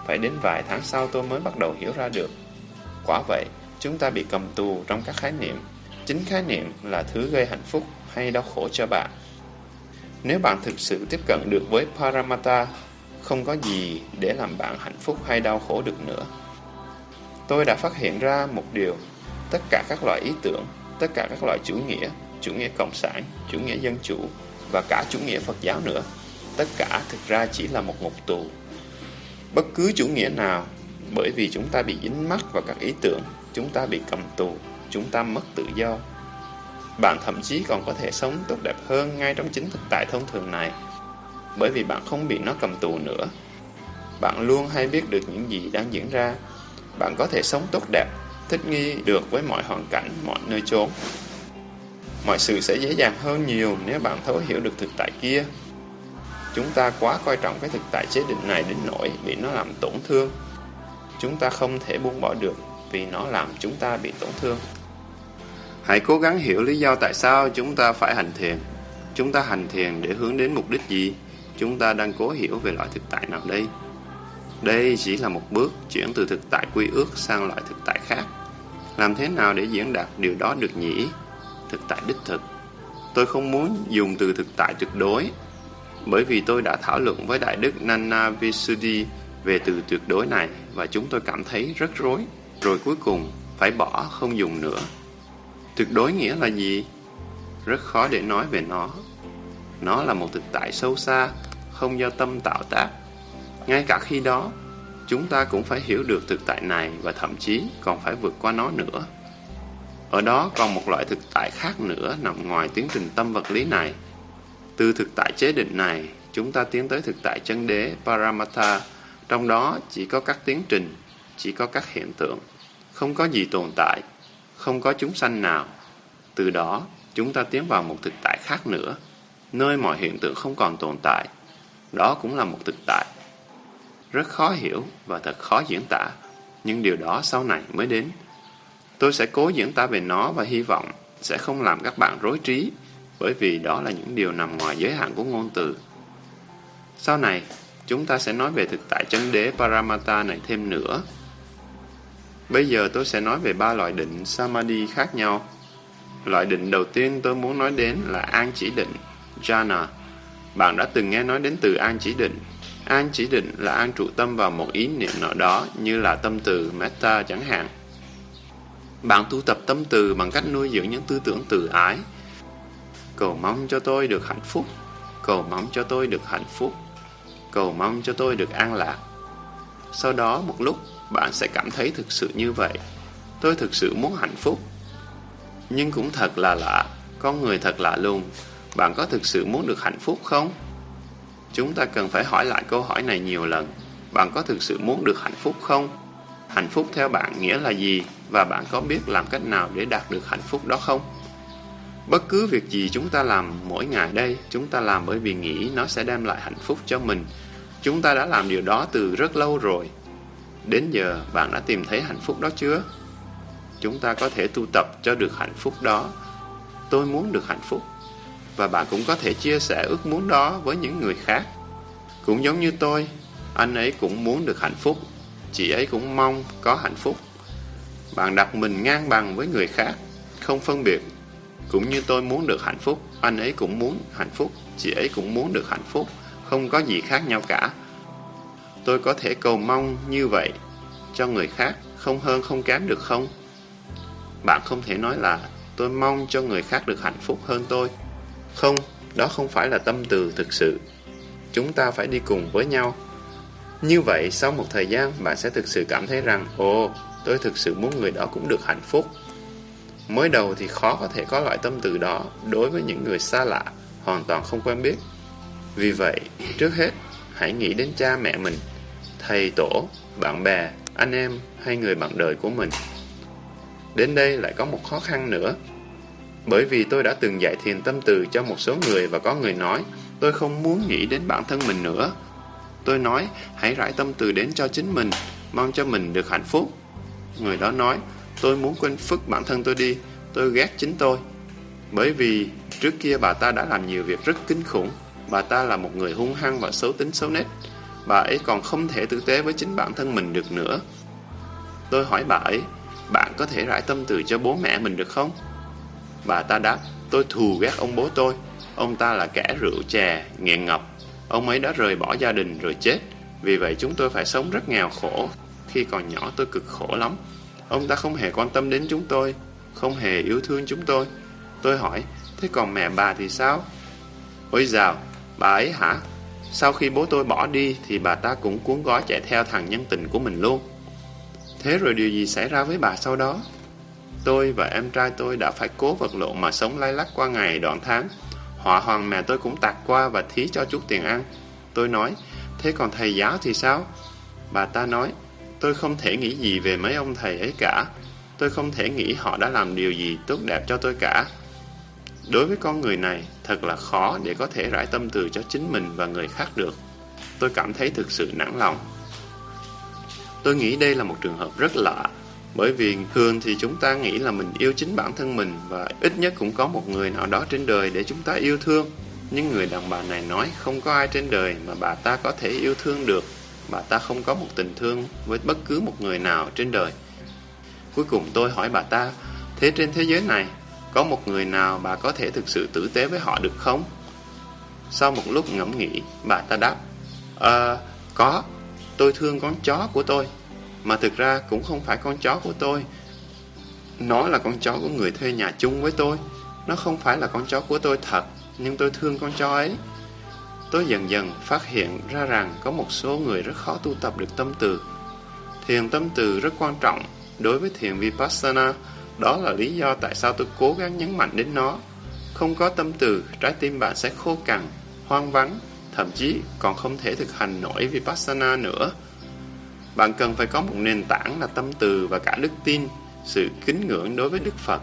Phải đến vài tháng sau tôi mới bắt đầu hiểu ra được. Quả vậy, Chúng ta bị cầm tù trong các khái niệm. Chính khái niệm là thứ gây hạnh phúc hay đau khổ cho bạn. Nếu bạn thực sự tiếp cận được với Paramata, không có gì để làm bạn hạnh phúc hay đau khổ được nữa. Tôi đã phát hiện ra một điều, tất cả các loại ý tưởng, tất cả các loại chủ nghĩa, chủ nghĩa cộng sản, chủ nghĩa dân chủ và cả chủ nghĩa Phật giáo nữa, tất cả thực ra chỉ là một ngục tù. Bất cứ chủ nghĩa nào, bởi vì chúng ta bị dính mắc vào các ý tưởng, chúng ta bị cầm tù, chúng ta mất tự do. Bạn thậm chí còn có thể sống tốt đẹp hơn ngay trong chính thực tại thông thường này, bởi vì bạn không bị nó cầm tù nữa. Bạn luôn hay biết được những gì đang diễn ra. Bạn có thể sống tốt đẹp, thích nghi được với mọi hoàn cảnh, mọi nơi chốn. Mọi sự sẽ dễ dàng hơn nhiều nếu bạn thấu hiểu được thực tại kia. Chúng ta quá coi trọng cái thực tại chế định này đến nỗi bị nó làm tổn thương. Chúng ta không thể buông bỏ được vì nó làm chúng ta bị tổn thương. Hãy cố gắng hiểu lý do tại sao chúng ta phải hành thiền. Chúng ta hành thiền để hướng đến mục đích gì? Chúng ta đang cố hiểu về loại thực tại nào đây? Đây chỉ là một bước chuyển từ thực tại quy ước sang loại thực tại khác. Làm thế nào để diễn đạt điều đó được nhỉ? Thực tại đích thực. Tôi không muốn dùng từ thực tại tuyệt đối, bởi vì tôi đã thảo luận với Đại Đức Nana Visuddhi về từ tuyệt đối này và chúng tôi cảm thấy rất rối rồi cuối cùng phải bỏ không dùng nữa. Tuyệt đối nghĩa là gì? Rất khó để nói về nó. Nó là một thực tại sâu xa, không do tâm tạo tác. Ngay cả khi đó, chúng ta cũng phải hiểu được thực tại này và thậm chí còn phải vượt qua nó nữa. Ở đó còn một loại thực tại khác nữa nằm ngoài tiến trình tâm vật lý này. Từ thực tại chế định này, chúng ta tiến tới thực tại chân đế Paramattha. Trong đó chỉ có các tiến trình, chỉ có các hiện tượng. Không có gì tồn tại, không có chúng sanh nào. Từ đó, chúng ta tiến vào một thực tại khác nữa, nơi mọi hiện tượng không còn tồn tại. Đó cũng là một thực tại. Rất khó hiểu và thật khó diễn tả, nhưng điều đó sau này mới đến. Tôi sẽ cố diễn tả về nó và hy vọng sẽ không làm các bạn rối trí, bởi vì đó là những điều nằm ngoài giới hạn của ngôn từ. Sau này, chúng ta sẽ nói về thực tại chân đế Paramata này thêm nữa. Bây giờ tôi sẽ nói về ba loại định Samadhi khác nhau. Loại định đầu tiên tôi muốn nói đến là an chỉ định, jhana. Bạn đã từng nghe nói đến từ an chỉ định. An chỉ định là an trụ tâm vào một ý niệm nào đó như là tâm từ metta chẳng hạn. Bạn tu tập tâm từ bằng cách nuôi dưỡng những tư tưởng từ ái. Cầu mong cho tôi được hạnh phúc. Cầu mong cho tôi được hạnh phúc. Cầu mong cho tôi được an lạc. Sau đó một lúc, bạn sẽ cảm thấy thực sự như vậy. Tôi thực sự muốn hạnh phúc. Nhưng cũng thật là lạ, con người thật lạ lùng. Bạn có thực sự muốn được hạnh phúc không? Chúng ta cần phải hỏi lại câu hỏi này nhiều lần. Bạn có thực sự muốn được hạnh phúc không? Hạnh phúc theo bạn nghĩa là gì? Và bạn có biết làm cách nào để đạt được hạnh phúc đó không? Bất cứ việc gì chúng ta làm mỗi ngày đây, chúng ta làm bởi vì nghĩ nó sẽ đem lại hạnh phúc cho mình. Chúng ta đã làm điều đó từ rất lâu rồi. Đến giờ, bạn đã tìm thấy hạnh phúc đó chưa? Chúng ta có thể tu tập cho được hạnh phúc đó. Tôi muốn được hạnh phúc. Và bạn cũng có thể chia sẻ ước muốn đó với những người khác. Cũng giống như tôi, anh ấy cũng muốn được hạnh phúc. Chị ấy cũng mong có hạnh phúc. Bạn đặt mình ngang bằng với người khác, không phân biệt. Cũng như tôi muốn được hạnh phúc, anh ấy cũng muốn hạnh phúc, chị ấy cũng muốn được hạnh phúc, không có gì khác nhau cả. Tôi có thể cầu mong như vậy cho người khác, không hơn không kém được không? Bạn không thể nói là tôi mong cho người khác được hạnh phúc hơn tôi. Không, đó không phải là tâm từ thực sự. Chúng ta phải đi cùng với nhau. Như vậy, sau một thời gian, bạn sẽ thực sự cảm thấy rằng, ồ, tôi thực sự muốn người đó cũng được hạnh phúc. Mới đầu thì khó có thể có loại tâm từ đó đối với những người xa lạ, hoàn toàn không quen biết. Vì vậy, trước hết, hãy nghĩ đến cha mẹ mình, thầy tổ, bạn bè, anh em hay người bạn đời của mình. Đến đây lại có một khó khăn nữa. Bởi vì tôi đã từng dạy thiền tâm từ cho một số người và có người nói, tôi không muốn nghĩ đến bản thân mình nữa. Tôi nói, hãy rải tâm từ đến cho chính mình, mong cho mình được hạnh phúc. Người đó nói, tôi muốn quên phức bản thân tôi đi, tôi ghét chính tôi. Bởi vì trước kia bà ta đã làm nhiều việc rất kinh khủng, bà ta là một người hung hăng và xấu tính xấu nết. Bà ấy còn không thể tử tế với chính bản thân mình được nữa. Tôi hỏi bà ấy, bạn có thể rải tâm từ cho bố mẹ mình được không? Bà ta đáp, tôi thù ghét ông bố tôi. Ông ta là kẻ rượu chè, nghiện ngập. Ông ấy đã rời bỏ gia đình rồi chết. Vì vậy chúng tôi phải sống rất nghèo khổ. Khi còn nhỏ tôi cực khổ lắm. Ông ta không hề quan tâm đến chúng tôi, không hề yêu thương chúng tôi. Tôi hỏi, thế còn mẹ bà thì sao? Ôi dào, bà ấy hả? Sau khi bố tôi bỏ đi thì bà ta cũng cuốn gói chạy theo thằng nhân tình của mình luôn. Thế rồi điều gì xảy ra với bà sau đó? Tôi và em trai tôi đã phải cố vật lộn mà sống lay lắc qua ngày đoạn tháng. Họa hoàng mẹ tôi cũng tạt qua và thí cho chút tiền ăn. Tôi nói, thế còn thầy giáo thì sao? Bà ta nói, tôi không thể nghĩ gì về mấy ông thầy ấy cả. Tôi không thể nghĩ họ đã làm điều gì tốt đẹp cho tôi cả. Đối với con người này, thật là khó để có thể rải tâm từ cho chính mình và người khác được. Tôi cảm thấy thực sự nản lòng. Tôi nghĩ đây là một trường hợp rất lạ, bởi vì thường thì chúng ta nghĩ là mình yêu chính bản thân mình và ít nhất cũng có một người nào đó trên đời để chúng ta yêu thương. Nhưng người đàn bà này nói không có ai trên đời mà bà ta có thể yêu thương được. Bà ta không có một tình thương với bất cứ một người nào trên đời. Cuối cùng tôi hỏi bà ta, thế trên thế giới này, có một người nào bà có thể thực sự tử tế với họ được không? Sau một lúc ngẫm nghĩ, bà ta đáp, Ờ, có, tôi thương con chó của tôi. Mà thực ra cũng không phải con chó của tôi. Nó là con chó của người thuê nhà chung với tôi. Nó không phải là con chó của tôi thật, nhưng tôi thương con chó ấy. Tôi dần dần phát hiện ra rằng có một số người rất khó tu tập được tâm từ. Thiền tâm từ rất quan trọng đối với thiền Vipassana. Đó là lý do tại sao tôi cố gắng nhấn mạnh đến nó. Không có tâm từ, trái tim bạn sẽ khô cằn, hoang vắng, thậm chí còn không thể thực hành nổi Vipassana nữa. Bạn cần phải có một nền tảng là tâm từ và cả đức tin, sự kính ngưỡng đối với Đức Phật,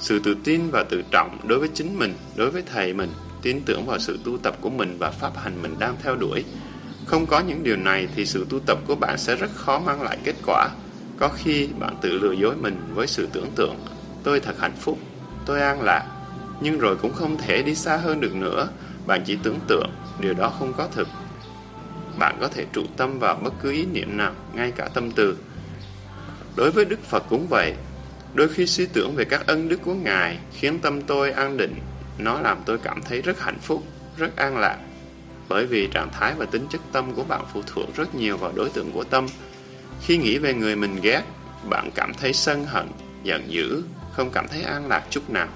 sự tự tin và tự trọng đối với chính mình, đối với thầy mình, tin tưởng vào sự tu tập của mình và pháp hành mình đang theo đuổi. Không có những điều này thì sự tu tập của bạn sẽ rất khó mang lại kết quả. Có khi bạn tự lừa dối mình với sự tưởng tượng, tôi thật hạnh phúc, tôi an lạc, nhưng rồi cũng không thể đi xa hơn được nữa. Bạn chỉ tưởng tượng, điều đó không có thực. Bạn có thể trụ tâm vào bất cứ ý niệm nào, ngay cả tâm từ. Đối với Đức Phật cũng vậy. Đôi khi suy tưởng về các ân đức của Ngài khiến tâm tôi an định. Nó làm tôi cảm thấy rất hạnh phúc, rất an lạc. Bởi vì trạng thái và tính chất tâm của bạn phụ thuộc rất nhiều vào đối tượng của tâm. Khi nghĩ về người mình ghét, bạn cảm thấy sân hận, giận dữ, không cảm thấy an lạc chút nào.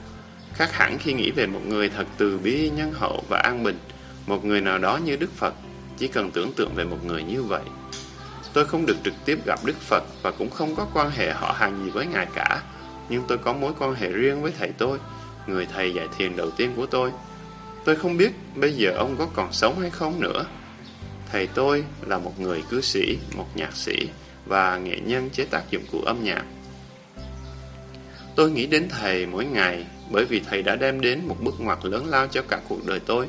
Khác hẳn khi nghĩ về một người thật từ bi, nhân hậu và an bình, một người nào đó như Đức Phật, chỉ cần tưởng tượng về một người như vậy. Tôi không được trực tiếp gặp Đức Phật và cũng không có quan hệ họ hàng gì với Ngài cả, nhưng tôi có mối quan hệ riêng với thầy tôi, người thầy dạy thiền đầu tiên của tôi. Tôi không biết bây giờ ông có còn sống hay không nữa. Thầy tôi là một người cư sĩ, một nhạc sĩ và nghệ nhân chế tác dụng cụ âm nhạc. Tôi nghĩ đến thầy mỗi ngày bởi vì thầy đã đem đến một bước ngoặt lớn lao cho cả cuộc đời tôi.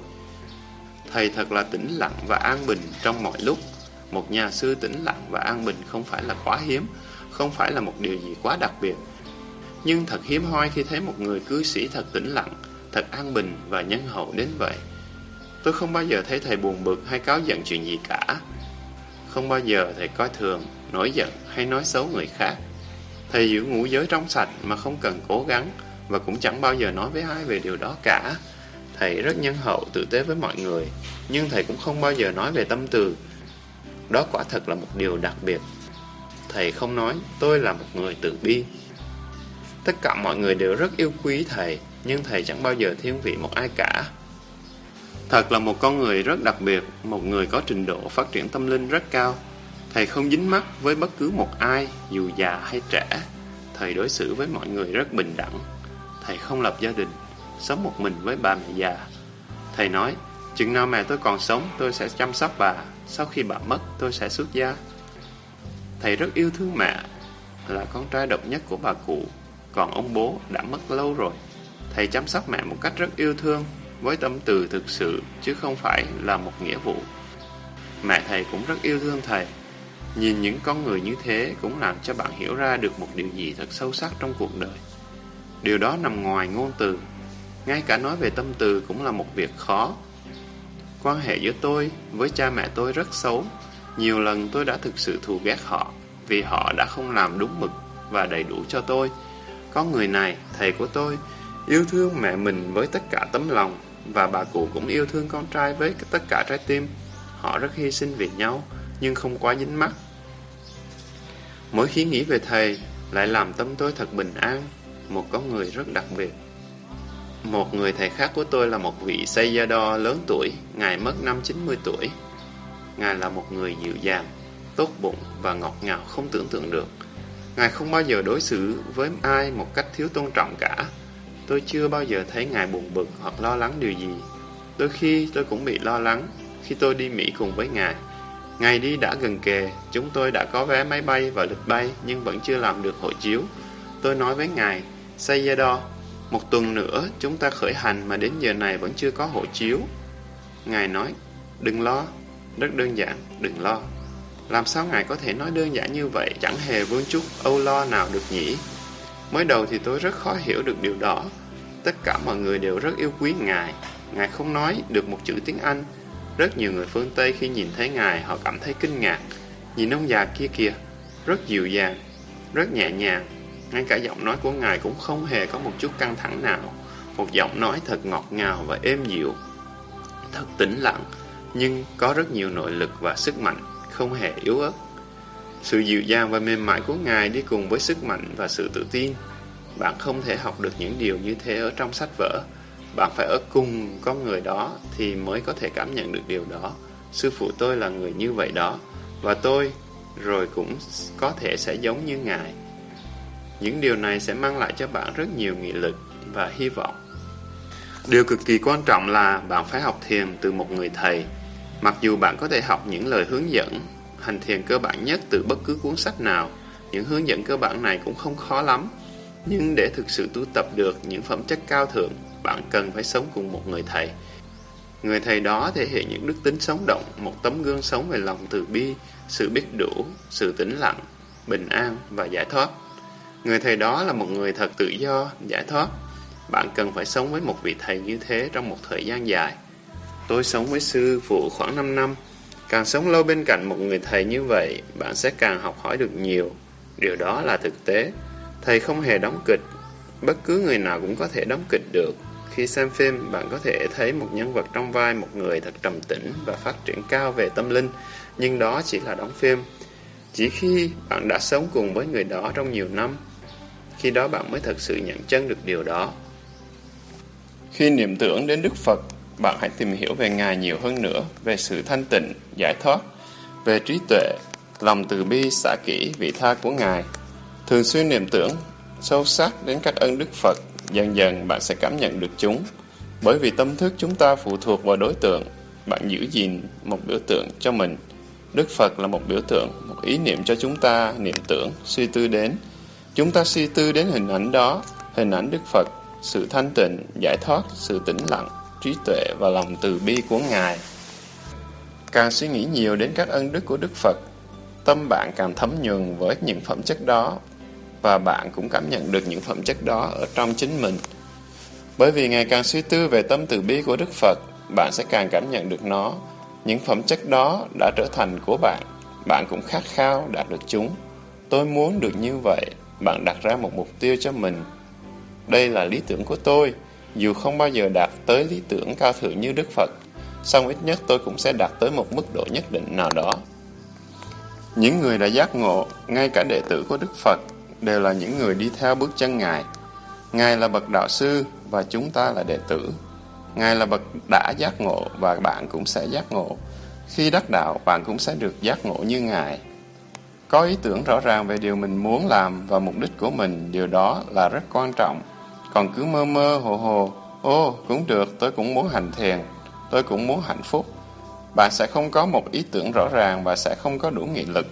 Thầy thật là tĩnh lặng và an bình trong mọi lúc. Một nhà sư tĩnh lặng và an bình không phải là quá hiếm, không phải là một điều gì quá đặc biệt. Nhưng thật hiếm hoi khi thấy một người cư sĩ thật tĩnh lặng, thật an bình và nhân hậu đến vậy. Tôi không bao giờ thấy thầy buồn bực hay cáo giận chuyện gì cả. Không bao giờ thầy coi thường, nổi giận hay nói xấu người khác. Thầy giữ ngũ giới trong sạch mà không cần cố gắng và cũng chẳng bao giờ nói với ai về điều đó cả. Thầy rất nhân hậu, tử tế với mọi người, nhưng thầy cũng không bao giờ nói về tâm từ. Đó quả thật là một điều đặc biệt. Thầy không nói, tôi là một người từ bi. Tất cả mọi người đều rất yêu quý thầy, nhưng thầy chẳng bao giờ thiên vị một ai cả. Thật là một con người rất đặc biệt, một người có trình độ phát triển tâm linh rất cao. Thầy không dính mắc với bất cứ một ai, dù già hay trẻ. Thầy đối xử với mọi người rất bình đẳng. Thầy không lập gia đình, sống một mình với bà mẹ già. Thầy nói, chừng nào mẹ tôi còn sống, tôi sẽ chăm sóc bà. Sau khi bà mất, tôi sẽ xuất gia. Thầy rất yêu thương mẹ, là con trai độc nhất của bà cụ. Còn ông bố đã mất lâu rồi. Thầy chăm sóc mẹ một cách rất yêu thương, với tâm từ thực sự, chứ không phải là một nghĩa vụ. Mẹ thầy cũng rất yêu thương thầy. Nhìn những con người như thế cũng làm cho bạn hiểu ra được một điều gì thật sâu sắc trong cuộc đời. Điều đó nằm ngoài ngôn từ. Ngay cả nói về tâm từ cũng là một việc khó. Quan hệ giữa tôi với cha mẹ tôi rất xấu. Nhiều lần tôi đã thực sự thù ghét họ vì họ đã không làm đúng mực và đầy đủ cho tôi. Có người này, thầy của tôi, yêu thương mẹ mình với tất cả tấm lòng và bà cụ cũng yêu thương con trai với tất cả trái tim. Họ rất hy sinh vì nhau, nhưng không quá dính mắt. Mỗi khi nghĩ về thầy, lại làm tâm tôi thật bình an, một con người rất đặc biệt. Một người thầy khác của tôi là một vị Sayadaw lớn tuổi, Ngài mất năm 90 tuổi. Ngài là một người dịu dàng, tốt bụng và ngọt ngào không tưởng tượng được. Ngài không bao giờ đối xử với ai một cách thiếu tôn trọng cả. Tôi chưa bao giờ thấy Ngài buồn bực hoặc lo lắng điều gì. Đôi khi tôi cũng bị lo lắng khi tôi đi Mỹ cùng với Ngài. Ngày đi đã gần kề, chúng tôi đã có vé máy bay và lịch bay nhưng vẫn chưa làm được hộ chiếu. Tôi nói với Ngài, Sayadaw, một tuần nữa chúng ta khởi hành mà đến giờ này vẫn chưa có hộ chiếu. Ngài nói, đừng lo, rất đơn giản, đừng lo. Làm sao Ngài có thể nói đơn giản như vậy, chẳng hề vương chút âu lo nào được nhỉ? Mới đầu thì tôi rất khó hiểu được điều đó. Tất cả mọi người đều rất yêu quý Ngài. Ngài không nói được một chữ tiếng Anh. Rất nhiều người phương Tây khi nhìn thấy Ngài họ cảm thấy kinh ngạc. Nhìn ông già kia kìa, rất dịu dàng, rất nhẹ nhàng. Ngay cả giọng nói của Ngài cũng không hề có một chút căng thẳng nào. Một giọng nói thật ngọt ngào và êm dịu. Thật tĩnh lặng, nhưng có rất nhiều nội lực và sức mạnh, không hề yếu ớt. Sự dịu dàng và mềm mại của Ngài đi cùng với sức mạnh và sự tự tin. Bạn không thể học được những điều như thế ở trong sách vở. Bạn phải ở cùng con người đó thì mới có thể cảm nhận được điều đó. Sư phụ tôi là người như vậy đó. Và tôi rồi cũng có thể sẽ giống như Ngài. Những điều này sẽ mang lại cho bạn rất nhiều nghị lực và hy vọng. Điều cực kỳ quan trọng là bạn phải học thiền từ một người thầy. Mặc dù bạn có thể học những lời hướng dẫn hành thiền cơ bản nhất từ bất cứ cuốn sách nào, những hướng dẫn cơ bản này cũng không khó lắm. Nhưng để thực sự tu tập được những phẩm chất cao thượng, bạn cần phải sống cùng một người thầy. Người thầy đó thể hiện những đức tính sống động, một tấm gương sống về lòng từ bi, sự biết đủ, sự tĩnh lặng, bình an và giải thoát. Người thầy đó là một người thật tự do, giải thoát. Bạn cần phải sống với một vị thầy như thế trong một thời gian dài. Tôi sống với sư phụ khoảng 5 năm. Càng sống lâu bên cạnh một người thầy như vậy, bạn sẽ càng học hỏi được nhiều. Điều đó là thực tế. Thầy không hề đóng kịch. Bất cứ người nào cũng có thể đóng kịch được. Khi xem phim, bạn có thể thấy một nhân vật trong vai một người thật trầm tĩnh và phát triển cao về tâm linh, nhưng đó chỉ là đóng phim. Chỉ khi bạn đã sống cùng với người đó trong nhiều năm, khi đó bạn mới thật sự nhận chân được điều đó. Khi niệm tưởng đến Đức Phật, bạn hãy tìm hiểu về Ngài nhiều hơn nữa, về sự thanh tịnh, giải thoát, về trí tuệ, lòng từ bi, xả kỹ, vị tha của Ngài. Thường xuyên niệm tưởng, sâu sắc đến các ân Đức Phật, dần dần bạn sẽ cảm nhận được chúng. Bởi vì tâm thức chúng ta phụ thuộc vào đối tượng, bạn giữ gìn một biểu tượng cho mình. Đức Phật là một biểu tượng, một ý niệm cho chúng ta niệm tưởng, suy tư đến. Chúng ta suy tư đến hình ảnh đó, hình ảnh Đức Phật, sự thanh tịnh, giải thoát, sự tĩnh lặng, trí tuệ và lòng từ bi của Ngài. Càng suy nghĩ nhiều đến các ân đức của Đức Phật, tâm bạn càng thấm nhuần với những phẩm chất đó và bạn cũng cảm nhận được những phẩm chất đó ở trong chính mình. Bởi vì ngày càng suy tư về tâm từ bi của Đức Phật, bạn sẽ càng cảm nhận được nó. Những phẩm chất đó đã trở thành của bạn, bạn cũng khát khao đạt được chúng. Tôi muốn được như vậy, bạn đặt ra một mục tiêu cho mình. Đây là lý tưởng của tôi, dù không bao giờ đạt tới lý tưởng cao thượng như Đức Phật, song ít nhất tôi cũng sẽ đạt tới một mức độ nhất định nào đó. Những người đã giác ngộ, ngay cả đệ tử của Đức Phật, đều là những người đi theo bước chân Ngài. Ngài là bậc đạo sư và chúng ta là đệ tử. Ngài là bậc đã giác ngộ và bạn cũng sẽ giác ngộ. Khi đắc đạo, bạn cũng sẽ được giác ngộ như Ngài. Có ý tưởng rõ ràng về điều mình muốn làm và mục đích của mình, điều đó là rất quan trọng. Còn cứ mơ mơ hồ hồ, ô, cũng được, tôi cũng muốn hành thiền, tôi cũng muốn hạnh phúc. Bạn sẽ không có một ý tưởng rõ ràng và sẽ không có đủ nghị lực.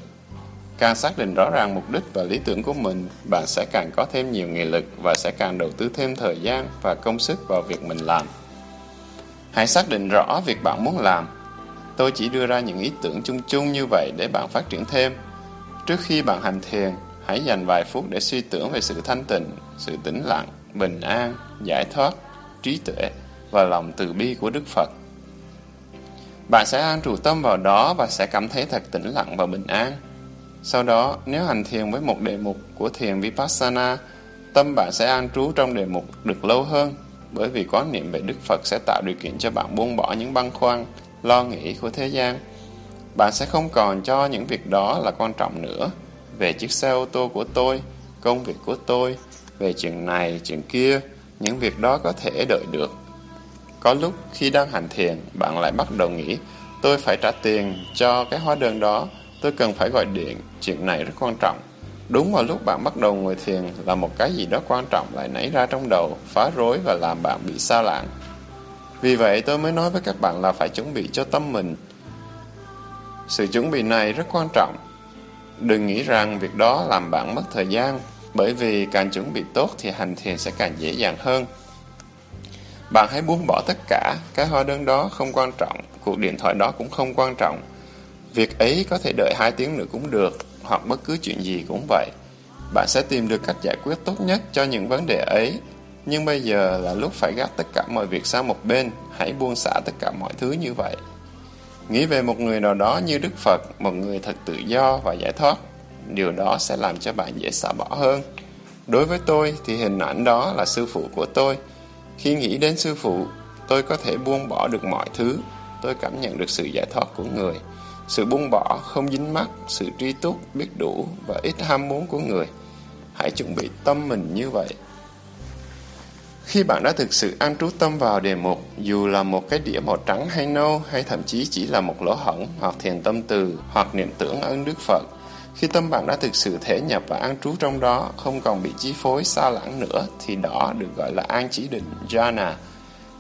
Càng xác định rõ ràng mục đích và lý tưởng của mình, bạn sẽ càng có thêm nhiều nghị lực và sẽ càng đầu tư thêm thời gian và công sức vào việc mình làm. Hãy xác định rõ việc bạn muốn làm. Tôi chỉ đưa ra những ý tưởng chung chung như vậy để bạn phát triển thêm. Trước khi bạn hành thiền, hãy dành vài phút để suy tưởng về sự thanh tịnh, sự tĩnh lặng, bình an, giải thoát, trí tuệ và lòng từ bi của Đức Phật. Bạn sẽ an trụ tâm vào đó và sẽ cảm thấy thật tĩnh lặng và bình an. Sau đó, nếu hành thiền với một đề mục của thiền Vipassana, tâm bạn sẽ an trú trong đề mục được lâu hơn, bởi vì quán niệm về Đức Phật sẽ tạo điều kiện cho bạn buông bỏ những băn khoăn, lo nghĩ của thế gian. Bạn sẽ không còn cho những việc đó là quan trọng nữa. Về chiếc xe ô tô của tôi, công việc của tôi, về chuyện này, chuyện kia, những việc đó có thể đợi được. Có lúc khi đang hành thiền, bạn lại bắt đầu nghĩ, tôi phải trả tiền cho cái hóa đơn đó, tôi cần phải gọi điện, chuyện này rất quan trọng. Đúng vào lúc bạn bắt đầu ngồi thiền là một cái gì đó quan trọng lại nảy ra trong đầu, phá rối và làm bạn bị xa lạng. Vì vậy tôi mới nói với các bạn là phải chuẩn bị cho tâm mình. Sự chuẩn bị này rất quan trọng. Đừng nghĩ rằng việc đó làm bạn mất thời gian, bởi vì càng chuẩn bị tốt thì hành thiền sẽ càng dễ dàng hơn. Bạn hãy buông bỏ tất cả, cái hóa đơn đó không quan trọng, cuộc điện thoại đó cũng không quan trọng. Việc ấy có thể đợi 2 tiếng nữa cũng được, hoặc bất cứ chuyện gì cũng vậy. Bạn sẽ tìm được cách giải quyết tốt nhất cho những vấn đề ấy. Nhưng bây giờ là lúc phải gác tất cả mọi việc sang một bên, hãy buông xả tất cả mọi thứ như vậy. Nghĩ về một người nào đó như Đức Phật, một người thật tự do và giải thoát. Điều đó sẽ làm cho bạn dễ xả bỏ hơn. Đối với tôi thì hình ảnh đó là sư phụ của tôi. Khi nghĩ đến sư phụ, tôi có thể buông bỏ được mọi thứ. Tôi cảm nhận được sự giải thoát của người. Sự buông bỏ, không dính mắc, sự tri túc, biết đủ và ít ham muốn của người. Hãy chuẩn bị tâm mình như vậy. Khi bạn đã thực sự an trú tâm vào đề mục, dù là một cái đĩa màu trắng hay nâu, hay thậm chí chỉ là một lỗ hổng, hoặc thiền tâm từ, hoặc niệm tưởng ơn Đức Phật, khi tâm bạn đã thực sự thể nhập và an trú trong đó, không còn bị chi phối xa lãng nữa, thì đó được gọi là an chỉ định, jhana.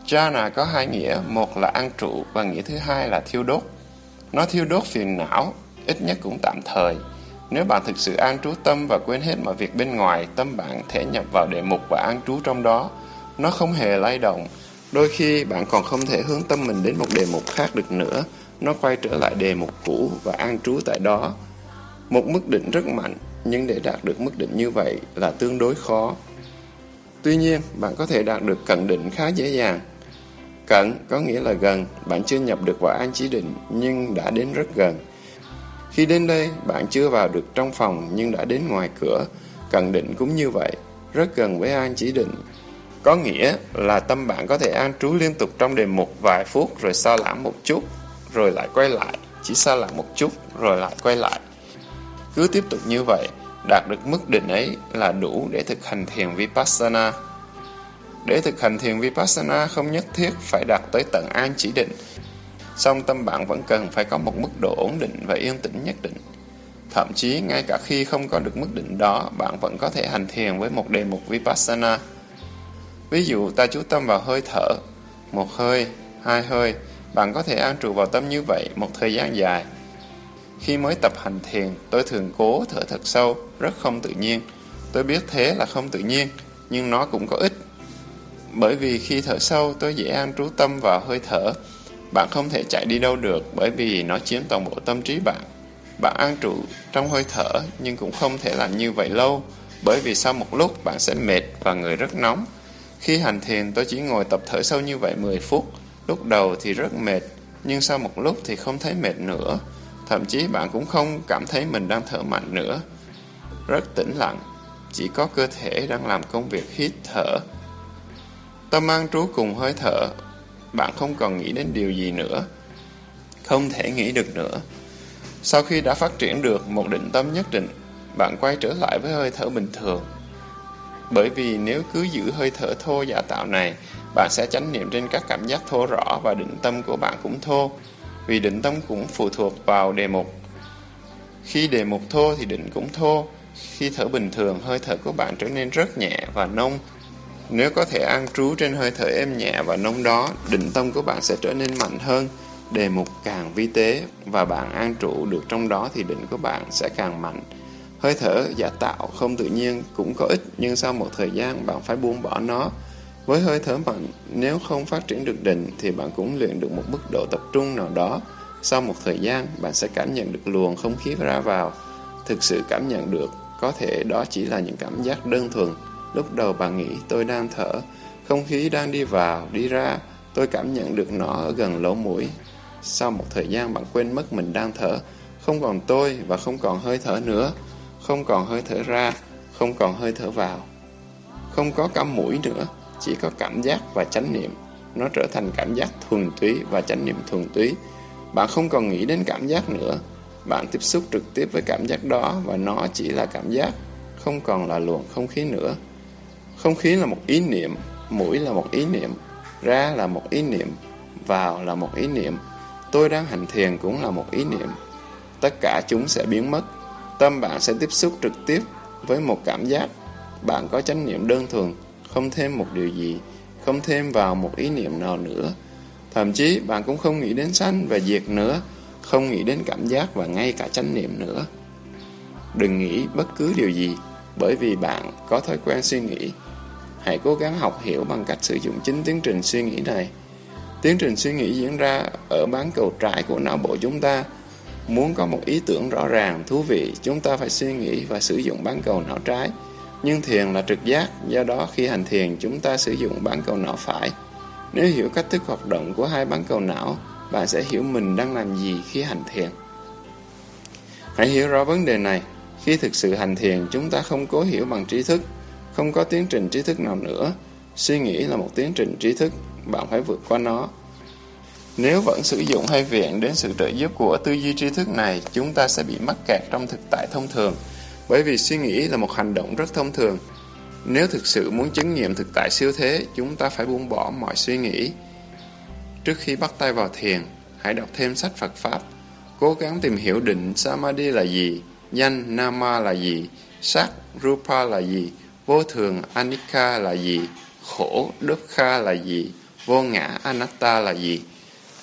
Jhana có hai nghĩa, một là an trụ và nghĩa thứ hai là thiêu đốt. Nó thiêu đốt phiền não, ít nhất cũng tạm thời. Nếu bạn thực sự an trú tâm và quên hết mọi việc bên ngoài, tâm bạn thể nhập vào đề mục và an trú trong đó. Nó không hề lay động. Đôi khi bạn còn không thể hướng tâm mình đến một đề mục khác được nữa. Nó quay trở lại đề mục cũ và an trú tại đó. Một mức định rất mạnh, nhưng để đạt được mức định như vậy là tương đối khó. Tuy nhiên, bạn có thể đạt được cận định khá dễ dàng. Cận có nghĩa là gần, bạn chưa nhập được vào an chỉ định nhưng đã đến rất gần. Khi đến đây, bạn chưa vào được trong phòng nhưng đã đến ngoài cửa. Cận định cũng như vậy, rất gần với an chỉ định. Có nghĩa là tâm bạn có thể an trú liên tục trong đề mục vài phút rồi xa lãng một chút, rồi lại quay lại, chỉ xa lãng một chút rồi lại quay lại. Cứ tiếp tục như vậy, đạt được mức định ấy là đủ để thực hành thiền Vipassana. Để thực hành thiền Vipassana không nhất thiết phải đạt tới tận an chỉ định, song tâm bạn vẫn cần phải có một mức độ ổn định và yên tĩnh nhất định. Thậm chí ngay cả khi không có được mức định đó, bạn vẫn có thể hành thiền với một đề mục Vipassana. Ví dụ ta chú tâm vào hơi thở, một hơi, hai hơi, bạn có thể an trụ vào tâm như vậy một thời gian dài. Khi mới tập hành thiền, tôi thường cố thở thật sâu, rất không tự nhiên. Tôi biết thế là không tự nhiên, nhưng nó cũng có ích. Bởi vì khi thở sâu, tôi dễ an trú tâm vào hơi thở. Bạn không thể chạy đi đâu được bởi vì nó chiếm toàn bộ tâm trí bạn. Bạn an trụ trong hơi thở nhưng cũng không thể làm như vậy lâu bởi vì sau một lúc bạn sẽ mệt và người rất nóng. Khi hành thiền tôi chỉ ngồi tập thở sâu như vậy 10 phút. Lúc đầu thì rất mệt nhưng sau một lúc thì không thấy mệt nữa. Thậm chí bạn cũng không cảm thấy mình đang thở mạnh nữa. Rất tĩnh lặng, chỉ có cơ thể đang làm công việc hít thở. Tâm an trú cùng hơi thở, bạn không còn nghĩ đến điều gì nữa. Không thể nghĩ được nữa. Sau khi đã phát triển được một định tâm nhất định, bạn quay trở lại với hơi thở bình thường. Bởi vì nếu cứ giữ hơi thở thô giả tạo này, bạn sẽ chánh niệm trên các cảm giác thô rõ và định tâm của bạn cũng thô vì định tâm cũng phụ thuộc vào đề mục. Khi đề mục thô thì định cũng thô, khi thở bình thường hơi thở của bạn trở nên rất nhẹ và nông. Nếu có thể an trú trên hơi thở êm nhẹ và nông đó, định tâm của bạn sẽ trở nên mạnh hơn, đề mục càng vi tế và bạn an trụ được trong đó thì định của bạn sẽ càng mạnh. Hơi thở giả tạo không tự nhiên cũng có ích nhưng sau một thời gian bạn phải buông bỏ nó với hơi thở mạnh, nếu không phát triển được định thì bạn cũng luyện được một mức độ tập trung nào đó. Sau một thời gian, bạn sẽ cảm nhận được luồng không khí ra vào. Thực sự cảm nhận được, có thể đó chỉ là những cảm giác đơn thuần. Lúc đầu bạn nghĩ tôi đang thở, không khí đang đi vào, đi ra, tôi cảm nhận được nó ở gần lỗ mũi. Sau một thời gian bạn quên mất mình đang thở, không còn tôi và không còn hơi thở nữa, không còn hơi thở ra, không còn hơi thở vào. Không có cắm mũi nữa, chỉ có cảm giác và chánh niệm. Nó trở thành cảm giác thuần túy và chánh niệm thuần túy. Bạn không còn nghĩ đến cảm giác nữa. Bạn tiếp xúc trực tiếp với cảm giác đó và nó chỉ là cảm giác, không còn là luồng không khí nữa. Không khí là một ý niệm, mũi là một ý niệm, ra là một ý niệm, vào là một ý niệm. Tôi đang hành thiền cũng là một ý niệm. Tất cả chúng sẽ biến mất. Tâm bạn sẽ tiếp xúc trực tiếp với một cảm giác. Bạn có chánh niệm đơn thuần không thêm một điều gì, không thêm vào một ý niệm nào nữa. Thậm chí bạn cũng không nghĩ đến sanh và diệt nữa, không nghĩ đến cảm giác và ngay cả chánh niệm nữa. Đừng nghĩ bất cứ điều gì, bởi vì bạn có thói quen suy nghĩ. Hãy cố gắng học hiểu bằng cách sử dụng chính tiến trình suy nghĩ này. Tiến trình suy nghĩ diễn ra ở bán cầu trái của não bộ chúng ta. Muốn có một ý tưởng rõ ràng, thú vị, chúng ta phải suy nghĩ và sử dụng bán cầu não trái. Nhưng thiền là trực giác, do đó khi hành thiền chúng ta sử dụng bán cầu não phải. Nếu hiểu cách thức hoạt động của hai bán cầu não, bạn sẽ hiểu mình đang làm gì khi hành thiền. Hãy hiểu rõ vấn đề này. Khi thực sự hành thiền, chúng ta không cố hiểu bằng trí thức, không có tiến trình trí thức nào nữa. Suy nghĩ là một tiến trình trí thức, bạn phải vượt qua nó. Nếu vẫn sử dụng hay viện đến sự trợ giúp của tư duy tri thức này, chúng ta sẽ bị mắc kẹt trong thực tại thông thường. Bởi vì suy nghĩ là một hành động rất thông thường. Nếu thực sự muốn chứng nghiệm thực tại siêu thế, chúng ta phải buông bỏ mọi suy nghĩ. Trước khi bắt tay vào thiền, hãy đọc thêm sách Phật Pháp. Cố gắng tìm hiểu định Samadhi là gì, danh Nama là gì, sắc Rupa là gì, vô thường Anicca là gì, khổ Dukkha là gì, vô ngã Anatta là gì.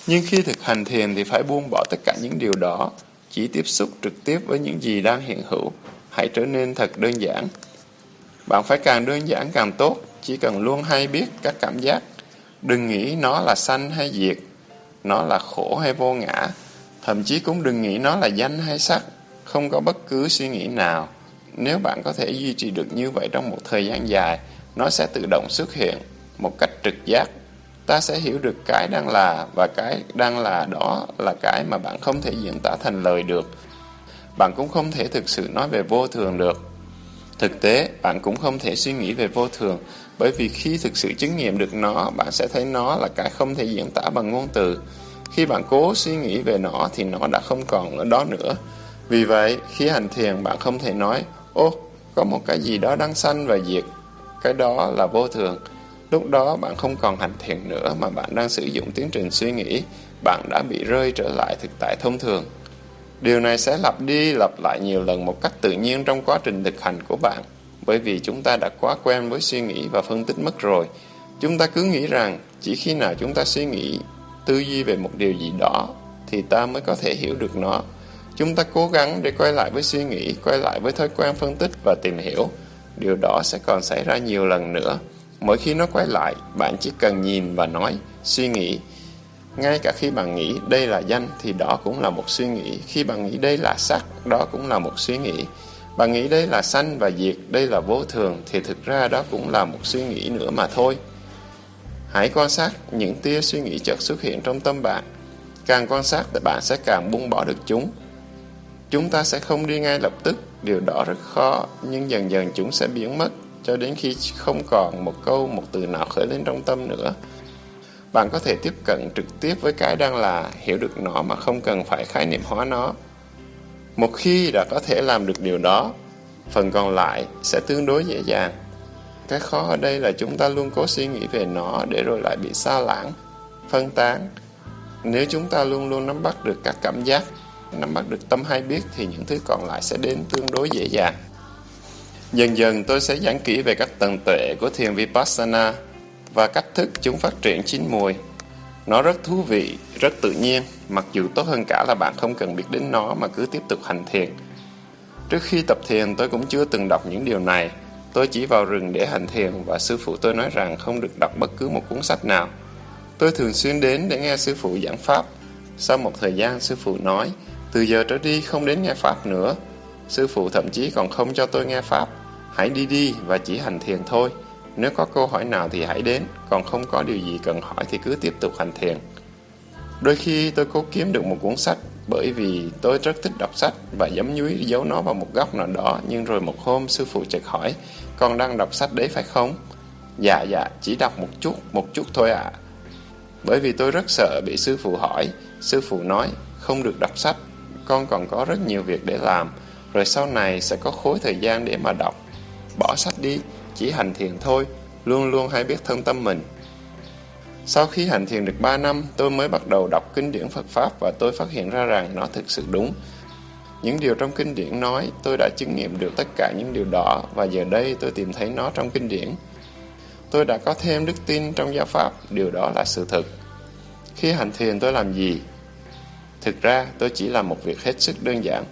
Nhưng khi thực hành thiền thì phải buông bỏ tất cả những điều đó, chỉ tiếp xúc trực tiếp với những gì đang hiện hữu. Hãy trở nên thật đơn giản. Bạn phải càng đơn giản càng tốt, chỉ cần luôn hay biết các cảm giác. Đừng nghĩ nó là sanh hay diệt, nó là khổ hay vô ngã, thậm chí cũng đừng nghĩ nó là danh hay sắc, không có bất cứ suy nghĩ nào. Nếu bạn có thể duy trì được như vậy trong một thời gian dài, nó sẽ tự động xuất hiện một cách trực giác. Ta sẽ hiểu được cái đang là và cái đang là đó là cái mà bạn không thể diễn tả thành lời được. Bạn cũng không thể thực sự nói về vô thường được. Thực tế, bạn cũng không thể suy nghĩ về vô thường, bởi vì khi thực sự chứng nghiệm được nó, bạn sẽ thấy nó là cái không thể diễn tả bằng ngôn từ. Khi bạn cố suy nghĩ về nó thì nó đã không còn ở đó nữa. Vì vậy, khi hành thiền bạn không thể nói, ô, có một cái gì đó đang sanh và diệt. Cái đó là vô thường. Lúc đó bạn không còn hành thiền nữa mà bạn đang sử dụng tiến trình suy nghĩ, bạn đã bị rơi trở lại thực tại thông thường. Điều này sẽ lặp đi lặp lại nhiều lần một cách tự nhiên trong quá trình thực hành của bạn, bởi vì chúng ta đã quá quen với suy nghĩ và phân tích mất rồi. Chúng ta cứ nghĩ rằng chỉ khi nào chúng ta suy nghĩ, tư duy về một điều gì đó thì ta mới có thể hiểu được nó. Chúng ta cố gắng để quay lại với suy nghĩ, quay lại với thói quen phân tích và tìm hiểu. Điều đó sẽ còn xảy ra nhiều lần nữa. Mỗi khi nó quay lại, bạn chỉ cần nhìn và nói, suy nghĩ. Ngay cả khi bạn nghĩ đây là danh thì đó cũng là một suy nghĩ. Khi bạn nghĩ đây là sắc, đó cũng là một suy nghĩ. Bạn nghĩ đây là sanh và diệt, đây là vô thường thì thực ra đó cũng là một suy nghĩ nữa mà thôi. Hãy quan sát những tia suy nghĩ chợt xuất hiện trong tâm bạn. Càng quan sát thì bạn sẽ càng buông bỏ được chúng. Chúng ta sẽ không đi ngay lập tức, điều đó rất khó, nhưng dần dần chúng sẽ biến mất cho đến khi không còn một câu, một từ nào khởi lên trong tâm nữa. Bạn có thể tiếp cận trực tiếp với cái đang là, hiểu được nó mà không cần phải khái niệm hóa nó. Một khi đã có thể làm được điều đó, phần còn lại sẽ tương đối dễ dàng. Cái khó ở đây là chúng ta luôn cố suy nghĩ về nó để rồi lại bị xa lãng, phân tán. Nếu chúng ta luôn luôn nắm bắt được các cảm giác, nắm bắt được tâm hay biết thì những thứ còn lại sẽ đến tương đối dễ dàng. Dần dần tôi sẽ giảng kỹ về các tầng tuệ của thiền Vipassana và cách thức chúng phát triển chín mùi. Nó rất thú vị, rất tự nhiên, mặc dù tốt hơn cả là bạn không cần biết đến nó mà cứ tiếp tục hành thiền. Trước khi tập thiền tôi cũng chưa từng đọc những điều này. Tôi chỉ vào rừng để hành thiền và sư phụ tôi nói rằng không được đọc bất cứ một cuốn sách nào. Tôi thường xuyên đến để nghe sư phụ giảng pháp. Sau một thời gian sư phụ nói, từ giờ trở đi không đến nghe pháp nữa. Sư phụ thậm chí còn không cho tôi nghe pháp Hãy đi đi và chỉ hành thiền thôi. Nếu có câu hỏi nào thì hãy đến, còn không có điều gì cần hỏi thì cứ tiếp tục hành thiền. Đôi khi tôi cố kiếm được một cuốn sách bởi vì tôi rất thích đọc sách và giấm nhúi giấu nó vào một góc nào đó nhưng rồi một hôm sư phụ chợt hỏi con đang đọc sách đấy phải không? Dạ dạ, chỉ đọc một chút, một chút thôi ạ. À. Bởi vì tôi rất sợ bị sư phụ hỏi, sư phụ nói không được đọc sách, con còn có rất nhiều việc để làm, rồi sau này sẽ có khối thời gian để mà đọc. Bỏ sách đi, chỉ hành thiền thôi, luôn luôn hãy biết thân tâm mình. Sau khi hành thiền được 3 năm, tôi mới bắt đầu đọc kinh điển Phật Pháp và tôi phát hiện ra rằng nó thực sự đúng. Những điều trong kinh điển nói, tôi đã chứng nghiệm được tất cả những điều đó và giờ đây tôi tìm thấy nó trong kinh điển. Tôi đã có thêm đức tin trong giáo Pháp, điều đó là sự thực. Khi hành thiền tôi làm gì? Thực ra tôi chỉ làm một việc hết sức đơn giản.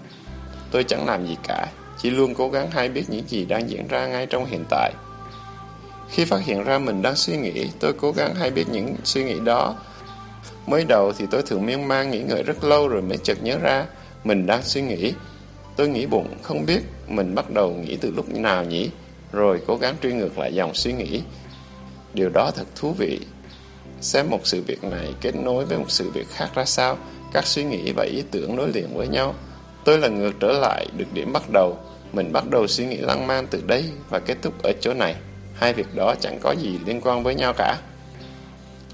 Tôi chẳng làm gì cả, chỉ luôn cố gắng hay biết những gì đang diễn ra ngay trong hiện tại. Khi phát hiện ra mình đang suy nghĩ, tôi cố gắng hay biết những suy nghĩ đó. Mới đầu thì tôi thường miên man nghĩ ngợi rất lâu rồi mới chợt nhớ ra mình đang suy nghĩ. Tôi nghĩ bụng, không biết mình bắt đầu nghĩ từ lúc nào nhỉ, rồi cố gắng truy ngược lại dòng suy nghĩ. Điều đó thật thú vị. Xem một sự việc này kết nối với một sự việc khác ra sao, các suy nghĩ và ý tưởng nối liền với nhau. Tôi là ngược trở lại được điểm bắt đầu, mình bắt đầu suy nghĩ lăng man từ đây và kết thúc ở chỗ này. Hai việc đó chẳng có gì liên quan với nhau cả.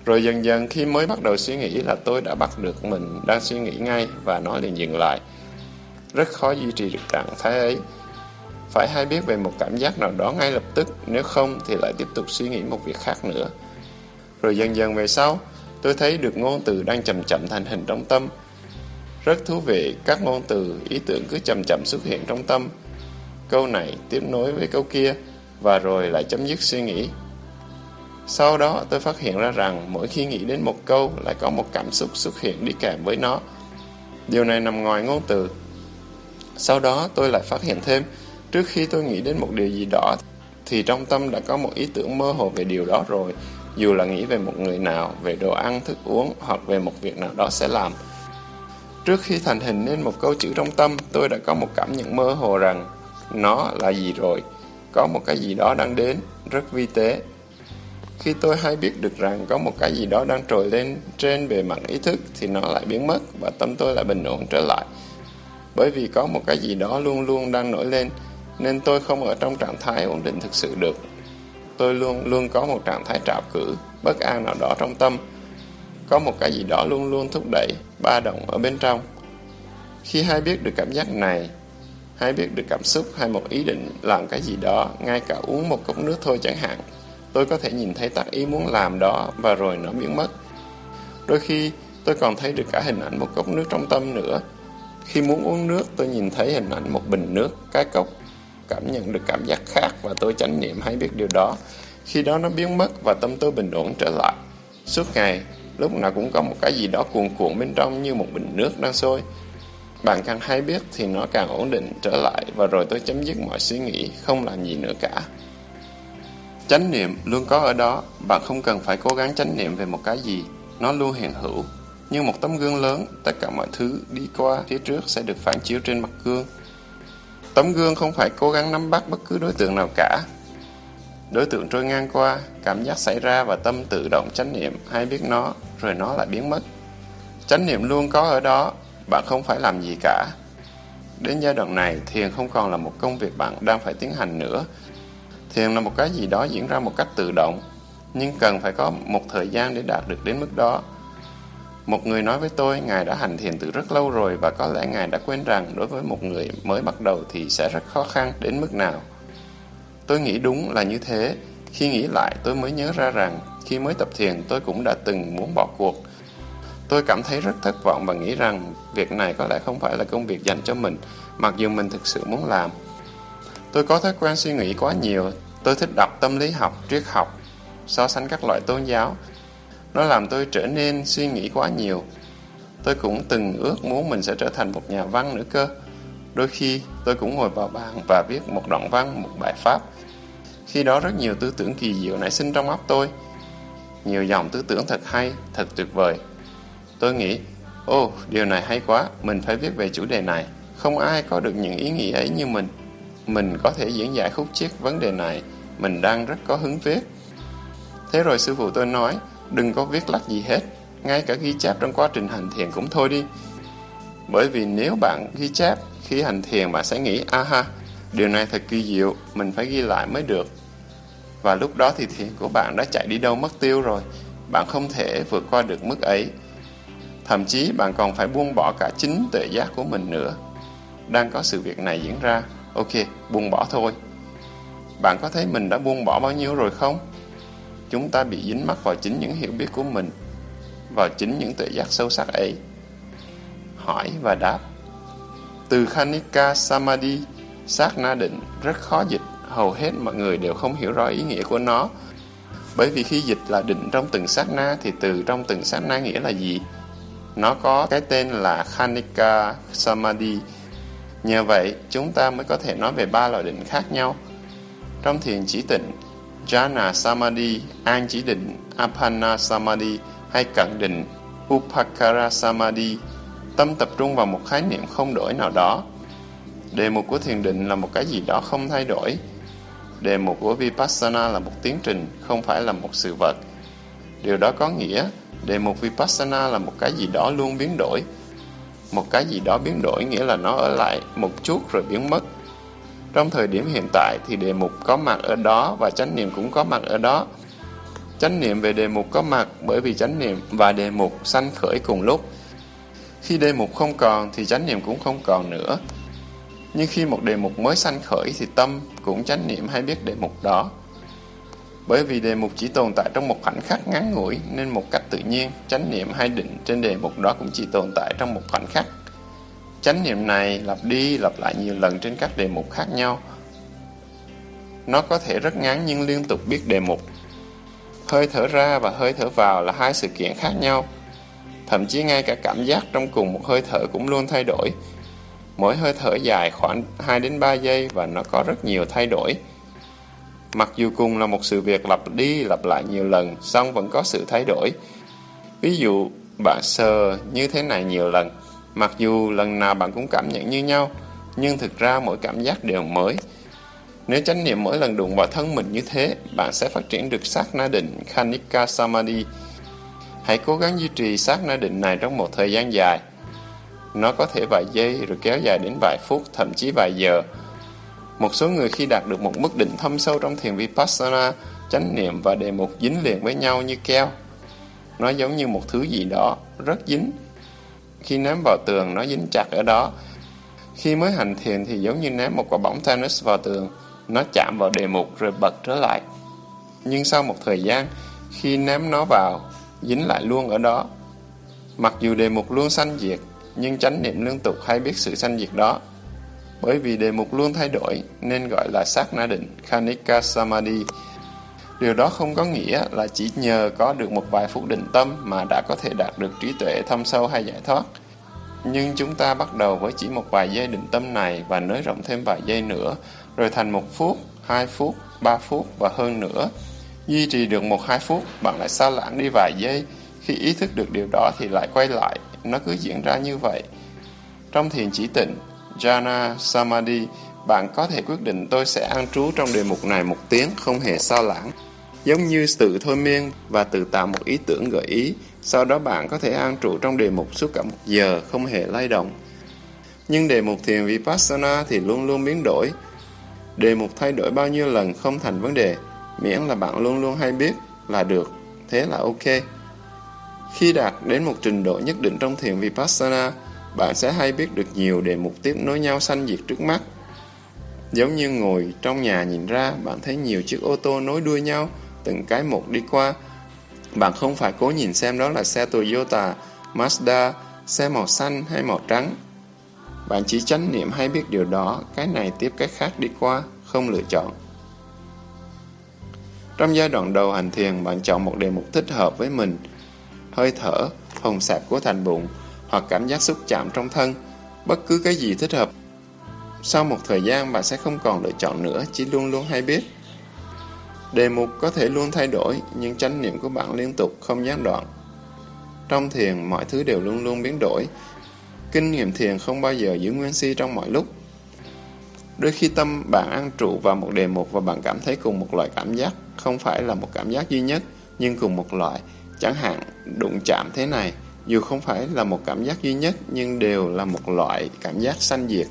Rồi dần dần khi mới bắt đầu suy nghĩ là tôi đã bắt được mình đang suy nghĩ ngay và nó liền dừng lại. Rất khó duy trì được trạng thái ấy. Phải hay biết về một cảm giác nào đó ngay lập tức, nếu không thì lại tiếp tục suy nghĩ một việc khác nữa. Rồi dần dần về sau, tôi thấy được ngôn từ đang chậm chậm thành hình trong tâm. Rất thú vị, các ngôn từ, ý tưởng cứ chậm chậm xuất hiện trong tâm, câu này tiếp nối với câu kia và rồi lại chấm dứt suy nghĩ. Sau đó tôi phát hiện ra rằng mỗi khi nghĩ đến một câu lại có một cảm xúc xuất hiện đi kèm với nó. Điều này nằm ngoài ngôn từ. Sau đó tôi lại phát hiện thêm, trước khi tôi nghĩ đến một điều gì đó thì trong tâm đã có một ý tưởng mơ hồ về điều đó rồi, dù là nghĩ về một người nào, về đồ ăn, thức uống hoặc về một việc nào đó sẽ làm. Trước khi thành hình nên một câu chữ trong tâm, tôi đã có một cảm nhận mơ hồ rằng nó là gì rồi, có một cái gì đó đang đến, rất vi tế. Khi tôi hay biết được rằng có một cái gì đó đang trồi lên trên bề mặt ý thức thì nó lại biến mất và tâm tôi lại bình ổn trở lại. Bởi vì có một cái gì đó luôn luôn đang nổi lên, nên tôi không ở trong trạng thái ổn định thực sự được. Tôi luôn luôn có một trạng thái trạo cử, bất an nào đó trong tâm. Có một cái gì đó luôn luôn thúc đẩy, ba động ở bên trong. Khi hay biết được cảm giác này, hay biết được cảm xúc hay một ý định làm cái gì đó, ngay cả uống một cốc nước thôi chẳng hạn, tôi có thể nhìn thấy tác ý muốn làm đó và rồi nó biến mất. Đôi khi, tôi còn thấy được cả hình ảnh một cốc nước trong tâm nữa. Khi muốn uống nước, tôi nhìn thấy hình ảnh một bình nước, cái cốc cảm nhận được cảm giác khác và tôi chánh niệm hay biết điều đó. Khi đó nó biến mất và tâm tôi bình ổn trở lại. Suốt ngày, lúc nào cũng có một cái gì đó cuồn cuộn bên trong như một bình nước đang sôi. Bạn càng hay biết thì nó càng ổn định trở lại và rồi tôi chấm dứt mọi suy nghĩ, không làm gì nữa cả. Chánh niệm luôn có ở đó, bạn không cần phải cố gắng chánh niệm về một cái gì, nó luôn hiện hữu. Như một tấm gương lớn, tất cả mọi thứ đi qua phía trước sẽ được phản chiếu trên mặt gương. Tấm gương không phải cố gắng nắm bắt bất cứ đối tượng nào cả. Đối tượng trôi ngang qua, cảm giác xảy ra và tâm tự động chánh niệm hay biết nó, rồi nó lại biến mất. Chánh niệm luôn có ở đó, bạn không phải làm gì cả. Đến giai đoạn này, thiền không còn là một công việc bạn đang phải tiến hành nữa. Thiền là một cái gì đó diễn ra một cách tự động, nhưng cần phải có một thời gian để đạt được đến mức đó. Một người nói với tôi, Ngài đã hành thiền từ rất lâu rồi và có lẽ Ngài đã quên rằng đối với một người mới bắt đầu thì sẽ rất khó khăn đến mức nào. Tôi nghĩ đúng là như thế. Khi nghĩ lại tôi mới nhớ ra rằng khi mới tập thiền tôi cũng đã từng muốn bỏ cuộc. Tôi cảm thấy rất thất vọng và nghĩ rằng việc này có lẽ không phải là công việc dành cho mình, mặc dù mình thực sự muốn làm. Tôi có thói quen suy nghĩ quá nhiều. Tôi thích đọc tâm lý học, triết học, so sánh các loại tôn giáo nó làm tôi trở nên suy nghĩ quá nhiều. Tôi cũng từng ước muốn mình sẽ trở thành một nhà văn nữa cơ. Đôi khi tôi cũng ngồi vào bàn và viết một đoạn văn, một bài pháp. Khi đó rất nhiều tư tưởng kỳ diệu nảy sinh trong óc tôi. Nhiều dòng tư tưởng thật hay, thật tuyệt vời. Tôi nghĩ, ô, oh, điều này hay quá, mình phải viết về chủ đề này. Không ai có được những ý nghĩ ấy như mình. Mình có thể diễn giải khúc chiết vấn đề này. Mình đang rất có hứng viết. Thế rồi sư phụ tôi nói, Đừng có viết lách gì hết, ngay cả ghi chép trong quá trình hành thiền cũng thôi đi. Bởi vì nếu bạn ghi chép khi hành thiền bạn sẽ nghĩ, aha điều này thật kỳ diệu, mình phải ghi lại mới được. Và lúc đó thì thiền của bạn đã chạy đi đâu mất tiêu rồi, bạn không thể vượt qua được mức ấy. Thậm chí bạn còn phải buông bỏ cả chính tuệ giác của mình nữa. Đang có sự việc này diễn ra, ok, buông bỏ thôi. Bạn có thấy mình đã buông bỏ bao nhiêu rồi không? chúng ta bị dính mắc vào chính những hiểu biết của mình, vào chính những tuệ giác sâu sắc ấy. Hỏi và đáp Từ Khanika Samadhi, sát na định rất khó dịch, hầu hết mọi người đều không hiểu rõ ý nghĩa của nó. Bởi vì khi dịch là định trong từng sát na thì từ trong từng sát na nghĩa là gì? Nó có cái tên là Khanika Samadhi. Nhờ vậy, chúng ta mới có thể nói về ba loại định khác nhau. Trong thiền chỉ tịnh, Jhana Samadhi, an chỉ định, Apana Samadhi hay cận định, Upakara Samadhi, tâm tập trung vào một khái niệm không đổi nào đó. Đề mục của thiền định là một cái gì đó không thay đổi. Đề mục của Vipassana là một tiến trình, không phải là một sự vật. Điều đó có nghĩa, đề mục Vipassana là một cái gì đó luôn biến đổi. Một cái gì đó biến đổi nghĩa là nó ở lại một chút rồi biến mất. Trong thời điểm hiện tại thì đề mục có mặt ở đó và chánh niệm cũng có mặt ở đó. Chánh niệm về đề mục có mặt bởi vì chánh niệm và đề mục sanh khởi cùng lúc. Khi đề mục không còn thì chánh niệm cũng không còn nữa. Nhưng khi một đề mục mới sanh khởi thì tâm cũng chánh niệm hay biết đề mục đó. Bởi vì đề mục chỉ tồn tại trong một khoảnh khắc ngắn ngủi nên một cách tự nhiên, chánh niệm hay định trên đề mục đó cũng chỉ tồn tại trong một khoảnh khắc. Chánh niệm này lặp đi lặp lại nhiều lần trên các đề mục khác nhau. Nó có thể rất ngắn nhưng liên tục biết đề mục. Hơi thở ra và hơi thở vào là hai sự kiện khác nhau. Thậm chí ngay cả cảm giác trong cùng một hơi thở cũng luôn thay đổi. Mỗi hơi thở dài khoảng 2 đến 3 giây và nó có rất nhiều thay đổi. Mặc dù cùng là một sự việc lặp đi lặp lại nhiều lần, song vẫn có sự thay đổi. Ví dụ, bạn sờ như thế này nhiều lần, mặc dù lần nào bạn cũng cảm nhận như nhau, nhưng thực ra mỗi cảm giác đều mới. Nếu chánh niệm mỗi lần đụng vào thân mình như thế, bạn sẽ phát triển được sát na định Khanika Samadhi. Hãy cố gắng duy trì sát na định này trong một thời gian dài. Nó có thể vài giây rồi kéo dài đến vài phút, thậm chí vài giờ. Một số người khi đạt được một mức định thâm sâu trong thiền Vipassana, chánh niệm và đề mục dính liền với nhau như keo. Nó giống như một thứ gì đó, rất dính. Khi ném vào tường, nó dính chặt ở đó. Khi mới hành thiền thì giống như ném một quả bóng tennis vào tường, nó chạm vào đề mục rồi bật trở lại. Nhưng sau một thời gian, khi ném nó vào, dính lại luôn ở đó. Mặc dù đề mục luôn sanh diệt, nhưng chánh niệm liên tục hay biết sự sanh diệt đó. Bởi vì đề mục luôn thay đổi nên gọi là sát na định, Khanika Samadhi. Điều đó không có nghĩa là chỉ nhờ có được một vài phút định tâm mà đã có thể đạt được trí tuệ thâm sâu hay giải thoát. Nhưng chúng ta bắt đầu với chỉ một vài giây định tâm này và nới rộng thêm vài giây nữa, rồi thành một phút, hai phút, ba phút và hơn nữa. Duy trì được một hai phút, bạn lại xa lãng đi vài giây. Khi ý thức được điều đó thì lại quay lại, nó cứ diễn ra như vậy. Trong thiền chỉ tịnh, Jhana Samadhi, bạn có thể quyết định tôi sẽ an trú trong đề mục này một tiếng không hề sao lãng. Giống như tự thôi miên và tự tạo một ý tưởng gợi ý, sau đó bạn có thể an trụ trong đề mục suốt cả một giờ không hề lay động. Nhưng đề mục thiền Vipassana thì luôn luôn biến đổi. Đề mục thay đổi bao nhiêu lần không thành vấn đề, miễn là bạn luôn luôn hay biết là được, thế là ok. Khi đạt đến một trình độ nhất định trong thiền Vipassana, bạn sẽ hay biết được nhiều đề mục tiếp nối nhau sanh diệt trước mắt. Giống như ngồi trong nhà nhìn ra, bạn thấy nhiều chiếc ô tô nối đuôi nhau, từng cái một đi qua. Bạn không phải cố nhìn xem đó là xe Toyota, Mazda, xe màu xanh hay màu trắng. Bạn chỉ chánh niệm hay biết điều đó, cái này tiếp cái khác đi qua, không lựa chọn. Trong giai đoạn đầu hành thiền, bạn chọn một đề mục thích hợp với mình, hơi thở, phòng sạp của thành bụng, hoặc cảm giác xúc chạm trong thân, bất cứ cái gì thích hợp. Sau một thời gian bạn sẽ không còn lựa chọn nữa, chỉ luôn luôn hay biết. Đề mục có thể luôn thay đổi, nhưng chánh niệm của bạn liên tục, không gián đoạn. Trong thiền, mọi thứ đều luôn luôn biến đổi. Kinh nghiệm thiền không bao giờ giữ nguyên si trong mọi lúc. Đôi khi tâm bạn ăn trụ vào một đề mục và bạn cảm thấy cùng một loại cảm giác, không phải là một cảm giác duy nhất, nhưng cùng một loại. Chẳng hạn, đụng chạm thế này, dù không phải là một cảm giác duy nhất nhưng đều là một loại cảm giác sanh diệt.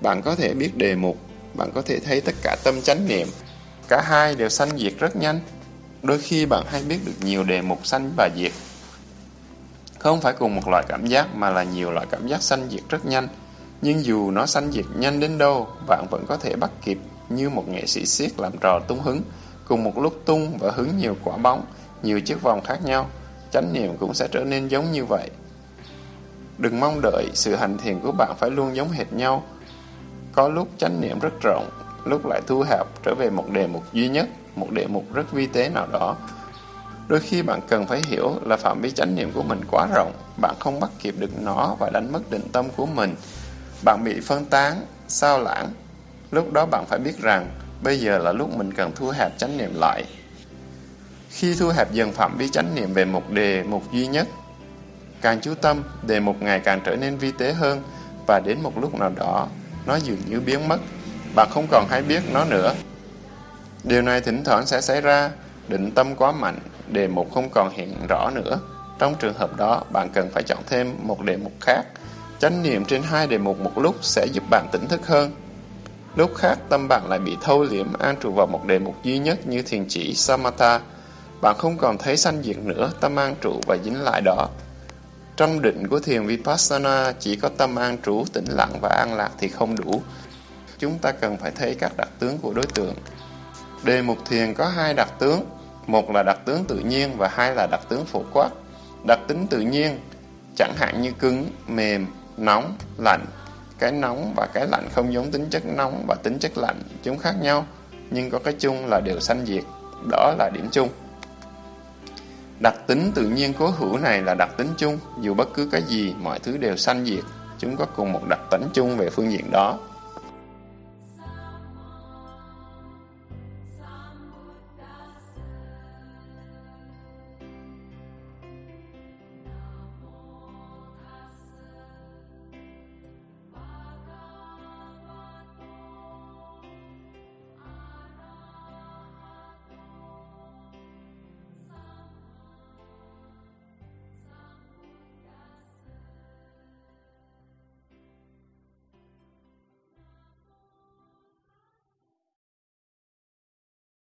Bạn có thể biết đề mục, bạn có thể thấy tất cả tâm chánh niệm. Cả hai đều sanh diệt rất nhanh. Đôi khi bạn hay biết được nhiều đề mục sanh và diệt. Không phải cùng một loại cảm giác mà là nhiều loại cảm giác sanh diệt rất nhanh. Nhưng dù nó sanh diệt nhanh đến đâu, bạn vẫn có thể bắt kịp như một nghệ sĩ siết làm trò tung hứng, cùng một lúc tung và hứng nhiều quả bóng, nhiều chiếc vòng khác nhau chánh niệm cũng sẽ trở nên giống như vậy. Đừng mong đợi sự hành thiền của bạn phải luôn giống hệt nhau. Có lúc chánh niệm rất rộng, lúc lại thu hẹp trở về một đề mục duy nhất, một đề mục rất vi tế nào đó. Đôi khi bạn cần phải hiểu là phạm vi chánh niệm của mình quá rộng, bạn không bắt kịp được nó và đánh mất định tâm của mình. Bạn bị phân tán, sao lãng. Lúc đó bạn phải biết rằng bây giờ là lúc mình cần thu hẹp chánh niệm lại khi thu hẹp dần phạm vi chánh niệm về một đề mục duy nhất, càng chú tâm, đề mục ngày càng trở nên vi tế hơn và đến một lúc nào đó, nó dường như biến mất. Bạn không còn hay biết nó nữa. Điều này thỉnh thoảng sẽ xảy ra, định tâm quá mạnh, đề mục không còn hiện rõ nữa. Trong trường hợp đó, bạn cần phải chọn thêm một đề mục khác. Chánh niệm trên hai đề mục một lúc sẽ giúp bạn tỉnh thức hơn. Lúc khác, tâm bạn lại bị thâu liễm an trụ vào một đề mục duy nhất như thiền chỉ Samatha, bạn không còn thấy sanh diệt nữa, tâm an trụ và dính lại đó. Trong định của thiền Vipassana, chỉ có tâm an trú, tĩnh lặng và an lạc thì không đủ. Chúng ta cần phải thấy các đặc tướng của đối tượng. Đề mục thiền có hai đặc tướng, một là đặc tướng tự nhiên và hai là đặc tướng phổ quát. Đặc tính tự nhiên, chẳng hạn như cứng, mềm, nóng, lạnh. Cái nóng và cái lạnh không giống tính chất nóng và tính chất lạnh, chúng khác nhau, nhưng có cái chung là đều sanh diệt. Đó là điểm chung. Đặc tính tự nhiên cố hữu này là đặc tính chung, dù bất cứ cái gì, mọi thứ đều sanh diệt, chúng có cùng một đặc tính chung về phương diện đó.